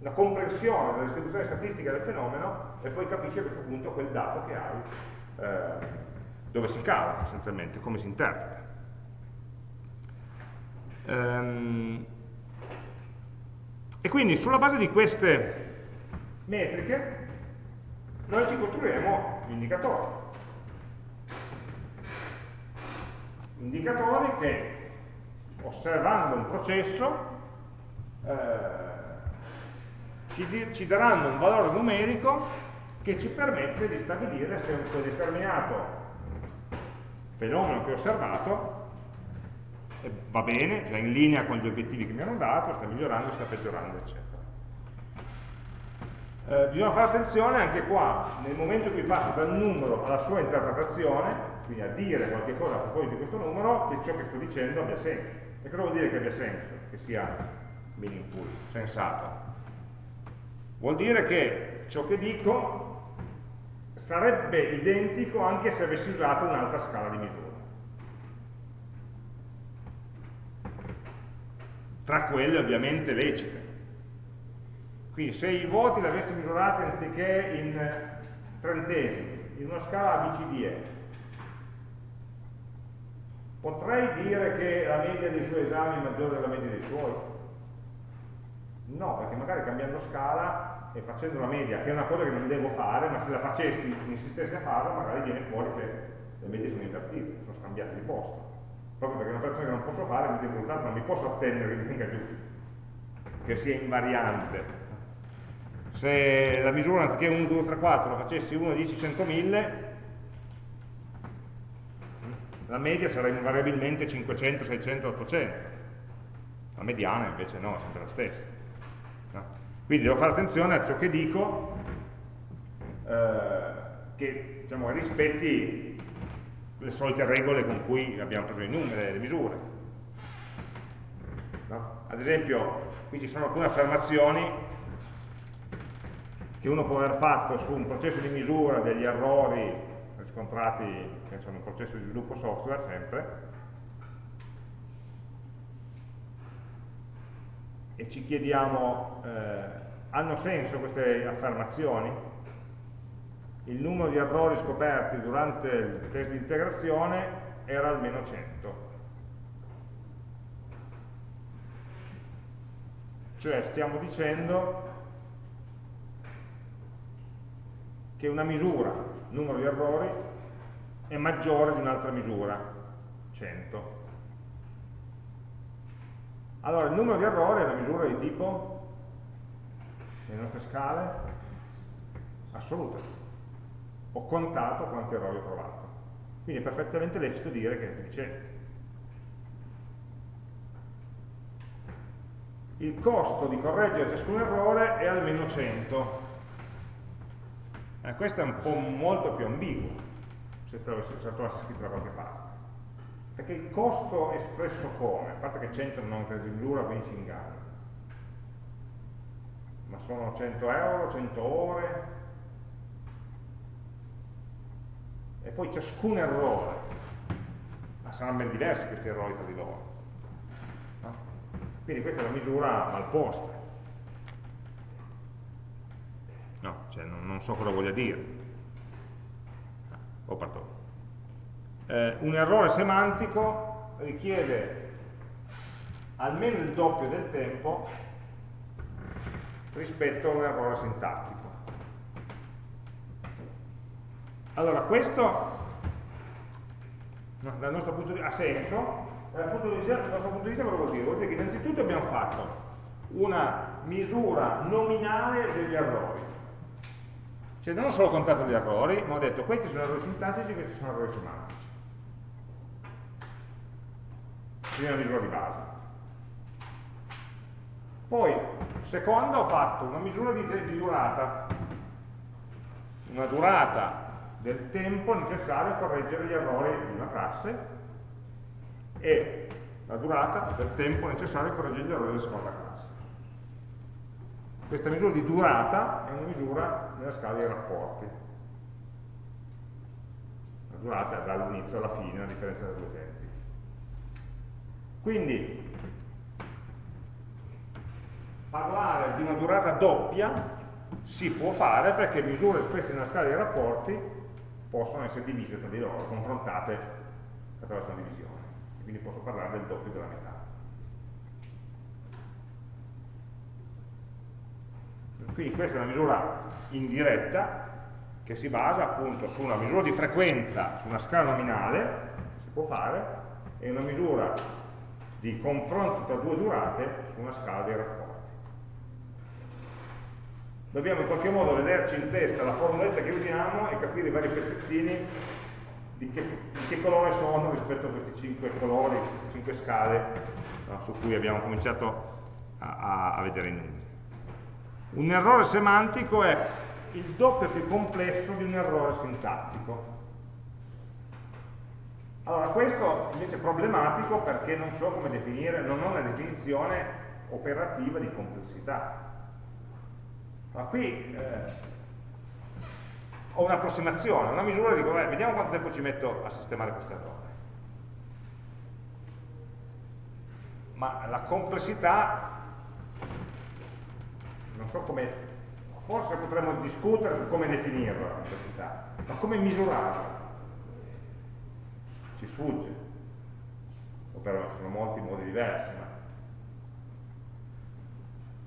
una comprensione della distribuzione statistica del fenomeno e poi capisci a questo punto quel dato che hai, eh, dove si cava essenzialmente, come si interpreta. Ehm, e quindi sulla base di queste metriche noi ci costruiremo gli indicatori. Indicatori che, osservando un processo, eh, ci, ci, daranno un valore numerico che ci permette di stabilire se un determinato fenomeno che ho osservato eh, va bene, cioè in linea con gli obiettivi che mi hanno dato, sta migliorando, sta peggiorando, eccetera. Eh, bisogna fare attenzione anche qua, nel momento in cui passo dal numero alla sua interpretazione, quindi a dire qualche cosa a proposito di questo numero, che ciò che sto dicendo abbia senso. E cosa vuol dire che abbia senso? Che sia meaningful, sensato? Vuol dire che ciò che dico sarebbe identico anche se avessi usato un'altra scala di misura. Tra quelle ovviamente lecite quindi se i voti li avessi misurati anziché in trentesimi, in una scala ABCDE, potrei dire che la media dei suoi esami è maggiore della media dei suoi? No, perché magari cambiando scala e facendo una media, che è una cosa che non devo fare, ma se la facessi, insistessi a farla, magari viene fuori che le medie sono invertite, sono scambiate di posto. Proprio perché è una operazione che non posso fare, mi devo risultato non mi posso attendere che venga giusto, che sia invariante se la misura anziché 1, 2, 3, 4 facessi 1, 10, 100, 1000 la media sarebbe invariabilmente 500, 600, 800 la mediana invece no, è sempre la stessa no? quindi devo fare attenzione a ciò che dico eh, che diciamo, rispetti le solite regole con cui abbiamo preso i numeri, le misure no? ad esempio qui ci sono alcune affermazioni che uno può aver fatto su un processo di misura degli errori riscontrati penso, in un processo di sviluppo software sempre e ci chiediamo eh, hanno senso queste affermazioni? il numero di errori scoperti durante il test di integrazione era almeno 100 cioè stiamo dicendo che una misura, numero di errori, è maggiore di un'altra misura, 100. Allora, il numero di errori è una misura di tipo, nelle nostre scale, assoluta. Ho contato quanti errori ho trovato. Quindi è perfettamente lecito dire che dice il costo di correggere ciascun errore è almeno 100 eh, questo è un po' molto più ambiguo, se trovassi, se trovassi scritto da qualche parte. Perché il costo espresso come? A parte che 100 non è misura, quindi si inganna. Ma sono 100 euro, 100 ore, e poi ciascun errore, ma saranno ben diversi questi errori tra di loro. No? Quindi questa è una misura mal posta no, cioè non, non so cosa voglia dire. Oh. Eh, un errore semantico richiede almeno il doppio del tempo rispetto a un errore sintattico. Allora, questo no, dal nostro punto di vista ha senso, dal, punto di vista, dal nostro punto di vista cosa vuol dire? Vuol dire che innanzitutto abbiamo fatto una misura nominale degli errori. Cioè non ho solo contato gli errori, ma ho detto questi sono errori sintattici, questi sono errori semantici. Quindi una misura di base. Poi, seconda, ho fatto una misura di, di durata, una durata del tempo necessario a correggere gli errori di una classe e la durata del tempo necessario a correggere gli errori della seconda classe. Questa misura di durata è una misura nella scala dei rapporti. La durata dall'inizio alla fine, la differenza tra due tempi. Quindi parlare di una durata doppia si può fare perché misure espresse nella scala dei rapporti possono essere divise tra di loro, confrontate attraverso una divisione. Quindi posso parlare del doppio della metà. Quindi questa è una misura indiretta che si basa appunto su una misura di frequenza su una scala nominale, si può fare, e una misura di confronto tra due durate su una scala dei rapporti dobbiamo in qualche modo vederci in testa la formuletta che usiamo e capire i vari pezzettini di che, di che colore sono rispetto a questi cinque colori, queste cinque scale no, su cui abbiamo cominciato a, a, vedere i numeri. Un errore semantico è il doppio più complesso di un errore sintattico. Allora, questo invece è problematico perché non so come definire, non ho una definizione operativa di complessità. Ma qui eh, ho un'approssimazione, una misura dico, beh, vediamo quanto tempo ci metto a sistemare questo errore. Ma la complessità, non so come, forse potremmo discutere su come definirla la complessità, ma come misurarla? Ci sfugge. O però sono molti modi diversi, ma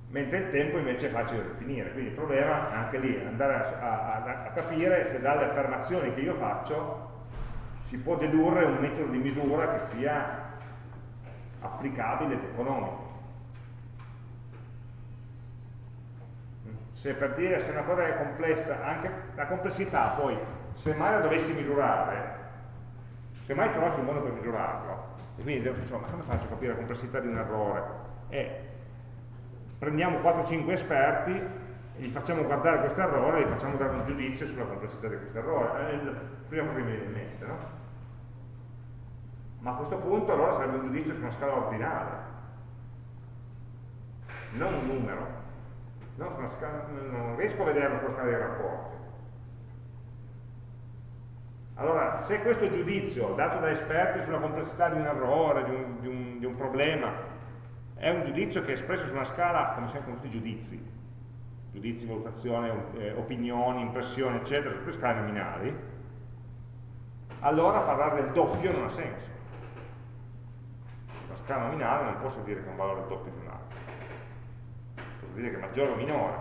mentre il tempo invece è facile da definire, quindi il problema è anche lì, andare a, a, a capire se dalle affermazioni che io faccio si può dedurre un metodo di misura che sia applicabile ed economico. Se per dire se una cosa è complessa, anche la complessità poi, se mai la dovessi misurare, se mai trovassi un modo per misurarlo, e quindi insomma, come faccio a capire la complessità di un errore? È prendiamo 4-5 esperti e gli facciamo guardare questo errore e gli facciamo dare un giudizio sulla complessità di questo errore. È primo cosa che mi viene in mente, no? Ma a questo punto allora sarebbe un giudizio su una scala ordinale, non un numero. Scala, non riesco a vederlo sulla scala dei rapporti. Allora, se questo giudizio dato da esperti sulla complessità di un errore, di un, di un, di un problema, è un giudizio che è espresso su una scala, come sempre con tutti i giudizi, giudizi, valutazione, eh, opinioni, impressioni, eccetera, su tutte scale nominali, allora parlare del doppio non ha senso. Una scala nominale non posso dire che è un valore doppio di Posso dire che è maggiore o minore,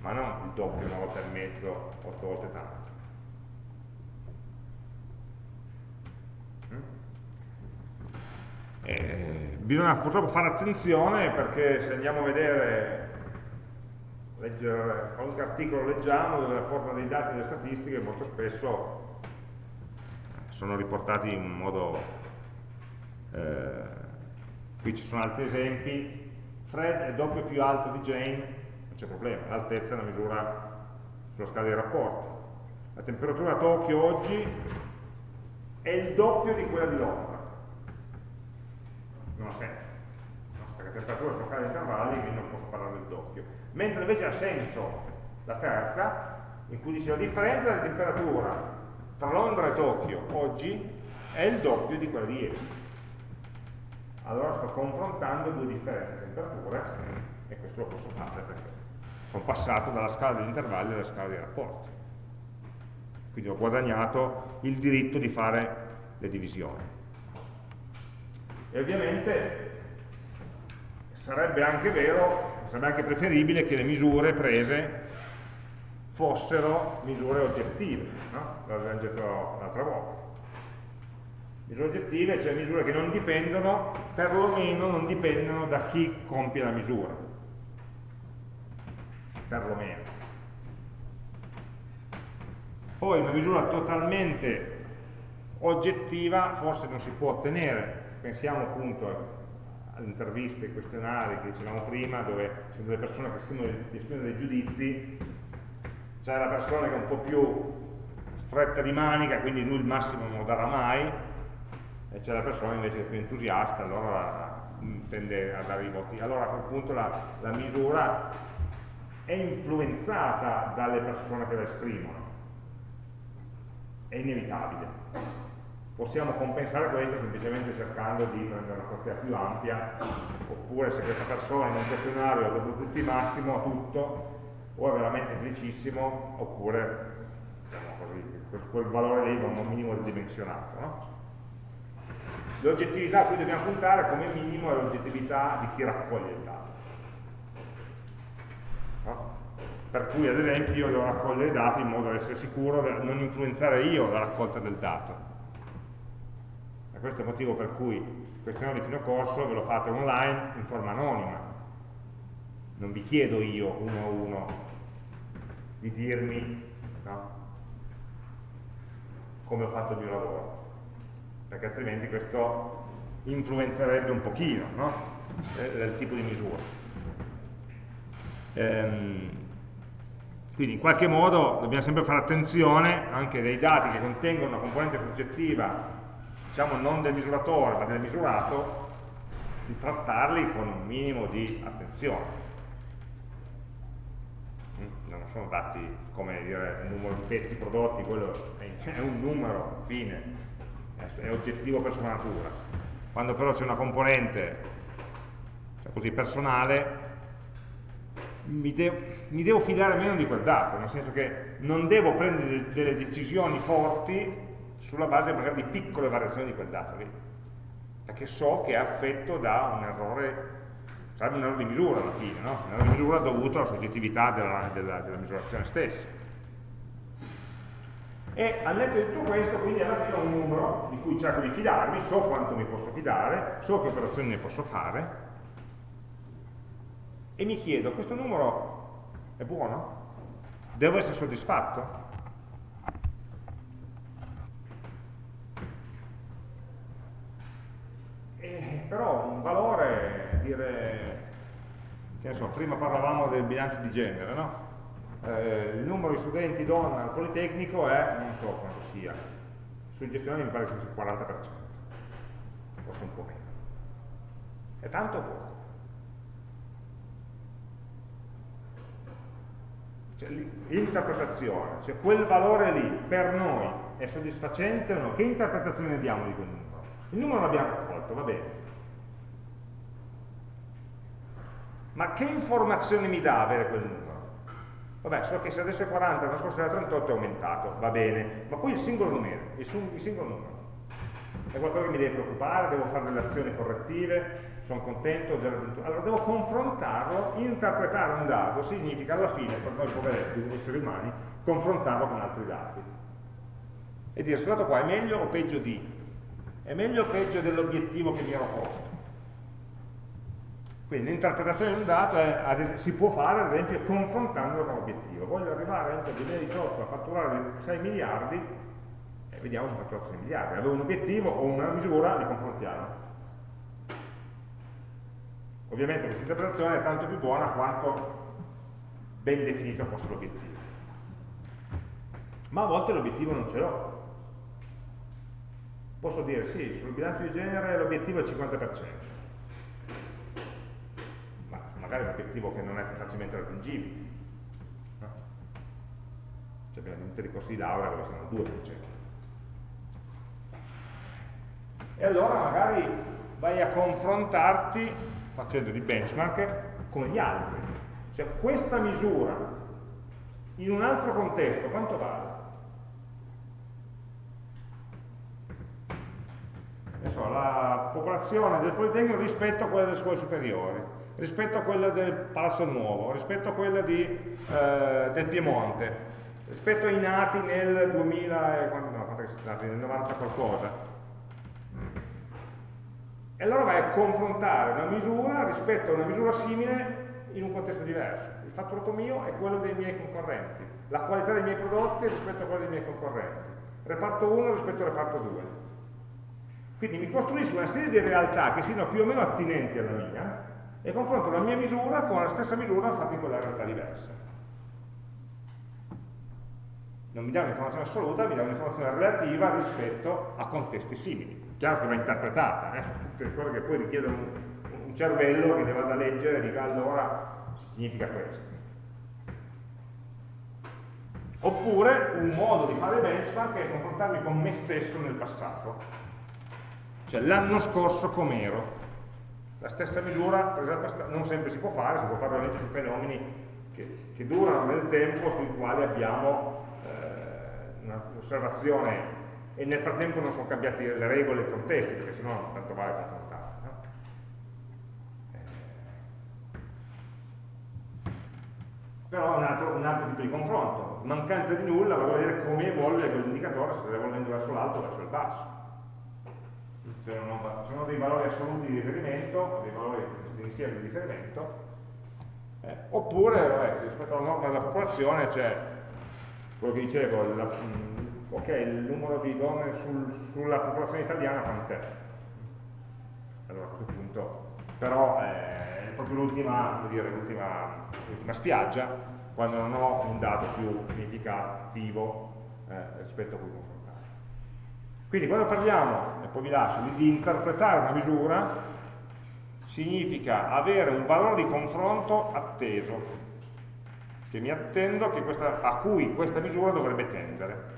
ma non il doppio, una volta e mezzo, otto volte tanto. Eh, bisogna purtroppo fare attenzione perché se andiamo a vedere, leggere qualunque articolo leggiamo dove rapportano dei dati e delle statistiche, molto spesso sono riportati in modo... Eh, qui ci sono altri esempi, Fred è doppio più alto di Jane, non c'è problema, l'altezza è una misura sulla scala dei rapporti. La temperatura a Tokyo oggi è il doppio di quella di Londra non ha senso, no? perché temperatura sono casi intervalli, quindi non posso parlare del doppio. Mentre invece ha senso la terza, in cui dice la differenza di temperatura tra Londra e Tokyo oggi è il doppio di quella di ieri. Allora sto confrontando due differenze di temperature e questo lo posso fare perché sono passato dalla scala degli intervalli alla scala dei rapporti. Quindi ho guadagnato il diritto di fare le divisioni. E ovviamente sarebbe anche vero sarebbe anche preferibile che le misure prese fossero misure oggettive, no? l'abbiamo detto l'altra volta. Misure oggettive, cioè misure che non dipendono, perlomeno non dipendono da chi compie la misura. Perlomeno. Poi una misura totalmente oggettiva forse non si può ottenere, pensiamo appunto alle interviste, ai questionari che dicevamo prima, dove ci sono delle persone che scrivono, esprimono dei giudizi, c'è la persona che è un po' più stretta di manica, quindi lui il massimo non lo darà mai, e c'è la persona invece che è più entusiasta, allora tende a dare i voti. Allora a quel punto la, la misura è influenzata dalle persone che la esprimono, è inevitabile. Possiamo compensare questo semplicemente cercando di prendere una portata più ampia, oppure se questa persona in un questionario ha dato tutti massimo a tutto, o è veramente felicissimo, oppure diciamo così, quel, valore lì va un minimo ridimensionato. No? L'oggettività a cui dobbiamo puntare come minimo è l'oggettività di chi raccoglie il dato. No? Per cui ad esempio io devo raccogliere i dati in modo da essere sicuro di non influenzare io la raccolta del dato. E questo è il motivo per cui il questionario di fine corso ve lo fate online in forma anonima. Non vi chiedo io uno a uno di dirmi no, come ho fatto il mio lavoro perché altrimenti questo influenzerebbe un pochino no? del tipo di misura. Ehm, quindi in qualche modo dobbiamo sempre fare attenzione anche dei dati che contengono una componente soggettiva, diciamo non del misuratore ma del misurato, di trattarli con un minimo di attenzione. Mm, non sono dati come dire un numero di pezzi prodotti, quello è un numero, fine, è oggettivo per sua natura. Quando però c'è una componente cioè così, personale, mi, de mi, devo fidare meno di quel dato, nel senso che non devo prendere delle decisioni forti sulla base magari di piccole variazioni di quel dato lì, perché so che è affetto da un errore, sarebbe un errore di misura alla fine, no? un errore di misura dovuto alla soggettività della, della, della misurazione stessa e al netto di tutto questo quindi alla fine ho un numero di cui cerco di fidarmi, so quanto mi posso fidare, so che operazioni ne posso fare e mi chiedo, questo numero è buono? Devo essere soddisfatto? E, però un valore, dire, che ne so, prima parlavamo del bilancio di genere, no? Eh, il numero di studenti donna al Politecnico è, non so quanto sia, sui gestionali mi pare che sia il 40%, forse un po' meno. È tanto o poco? Cioè, l'interpretazione, cioè quel valore lì per noi è soddisfacente o no? Che interpretazione ne diamo di quel numero? Il numero l'abbiamo raccolto, va bene. Ma che informazione mi dà avere quel numero? Vabbè, so che se adesso è 40, l'anno scorso era 38 è aumentato, va bene, ma poi il singolo numero, il, il singolo numero. È qualcosa che mi deve preoccupare, devo fare delle azioni correttive, sono contento, allora devo confrontarlo, interpretare un dato, significa alla fine, per noi poveretti, esseri umani, confrontarlo con altri dati. E dire, questo dato qua è meglio o peggio di? È meglio o peggio dell'obiettivo che mi ero posto? Quindi l'interpretazione di un dato è, si può fare ad esempio confrontandolo con l'obiettivo. Voglio arrivare entro il 2018 a fatturare 6 miliardi e vediamo se ho fatturato 6 miliardi. Avevo un obiettivo o una misura, li confrontiamo. Ovviamente questa interpretazione è tanto più buona quanto ben definito fosse l'obiettivo. Ma a volte l'obiettivo non ce l'ho. Posso dire sì, sul bilancio di genere l'obiettivo è il 50% magari un obiettivo che non è facilmente raggiungibile. No? Cioè abbiamo tutti i corsi di laurea dove siamo al 2%. E allora magari vai a confrontarti facendo di benchmark con gli altri. Cioè questa misura in un altro contesto quanto vale? La popolazione del Politecnico rispetto a quella delle scuole superiori rispetto a quella del Palazzo Nuovo, rispetto a quella di, eh, del Piemonte, rispetto ai nati nel 2000, no, nel 90 qualcosa. E allora vai a confrontare una misura rispetto a una misura simile in un contesto diverso. Il fatturato mio è quello dei miei concorrenti, la qualità dei miei prodotti rispetto a quella dei miei concorrenti, reparto 1 rispetto al reparto 2. Quindi mi costruisco una serie di realtà che siano più o meno attinenti alla mia e confronto la mia misura con la stessa misura fatta in quella realtà diversa. Non mi dà un'informazione assoluta, mi dà un'informazione relativa rispetto a contesti simili. Chiaro che va interpretata, eh? cose che poi richiedono un, un cervello che ne vada a leggere e dica allora significa questo. Oppure un modo di fare benchmark è confrontarmi con me stesso nel passato. Cioè l'anno scorso com'ero. La stessa misura presa non sempre si può fare, si può fare veramente su fenomeni che, che durano nel tempo, sui quali abbiamo eh, un'osservazione e nel frattempo non sono cambiate le regole e i contesti, perché sennò tanto vale confrontare. No? Eh. Però è un altro, un altro, tipo di confronto. Mancanza di nulla va a vedere come evolve quell'indicatore, se sta evolvendo verso l'alto o verso il basso ci sono dei valori assoluti di riferimento, dei valori di insieme di riferimento, eh, oppure vabbè, rispetto alla norma della popolazione c'è quello che dicevo, la, mh, ok, il numero di donne sul, sulla popolazione italiana quant'è? Allora a questo punto, però eh, è proprio l'ultima spiaggia quando non ho un dato più significativo eh, rispetto a cui confrontare. Quindi quando parliamo, e poi vi lascio, di interpretare una misura, significa avere un valore di confronto atteso, che mi attendo che questa, a cui questa misura dovrebbe tendere.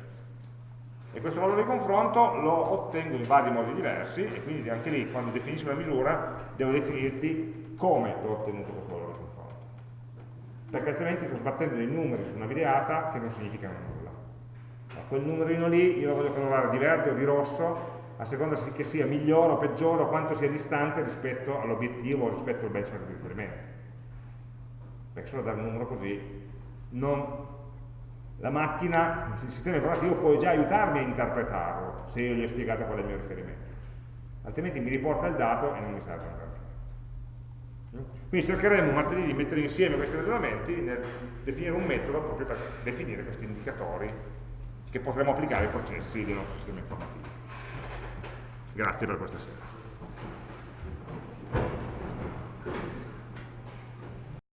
E questo valore di confronto lo ottengo in vari modi diversi, e quindi anche lì, quando definisco la misura, devo definirti come ho ottenuto questo valore di confronto. Perché altrimenti sto sbattendo dei numeri su una videata che non significano nulla quel numerino lì io lo voglio colorare di verde o di rosso a seconda che sia migliore o peggiore o quanto sia distante rispetto all'obiettivo o rispetto al benchmark di riferimento. Perché solo dare un numero così non, la macchina, il sistema informativo può già aiutarmi a interpretarlo se io gli ho spiegato qual è il mio riferimento. Altrimenti mi riporta il dato e non mi serve granché quindi cercheremo martedì di mettere insieme questi ragionamenti nel definire un metodo proprio per definire questi indicatori che potremo applicare ai processi del nostro sistema informativo. Grazie per questa sera.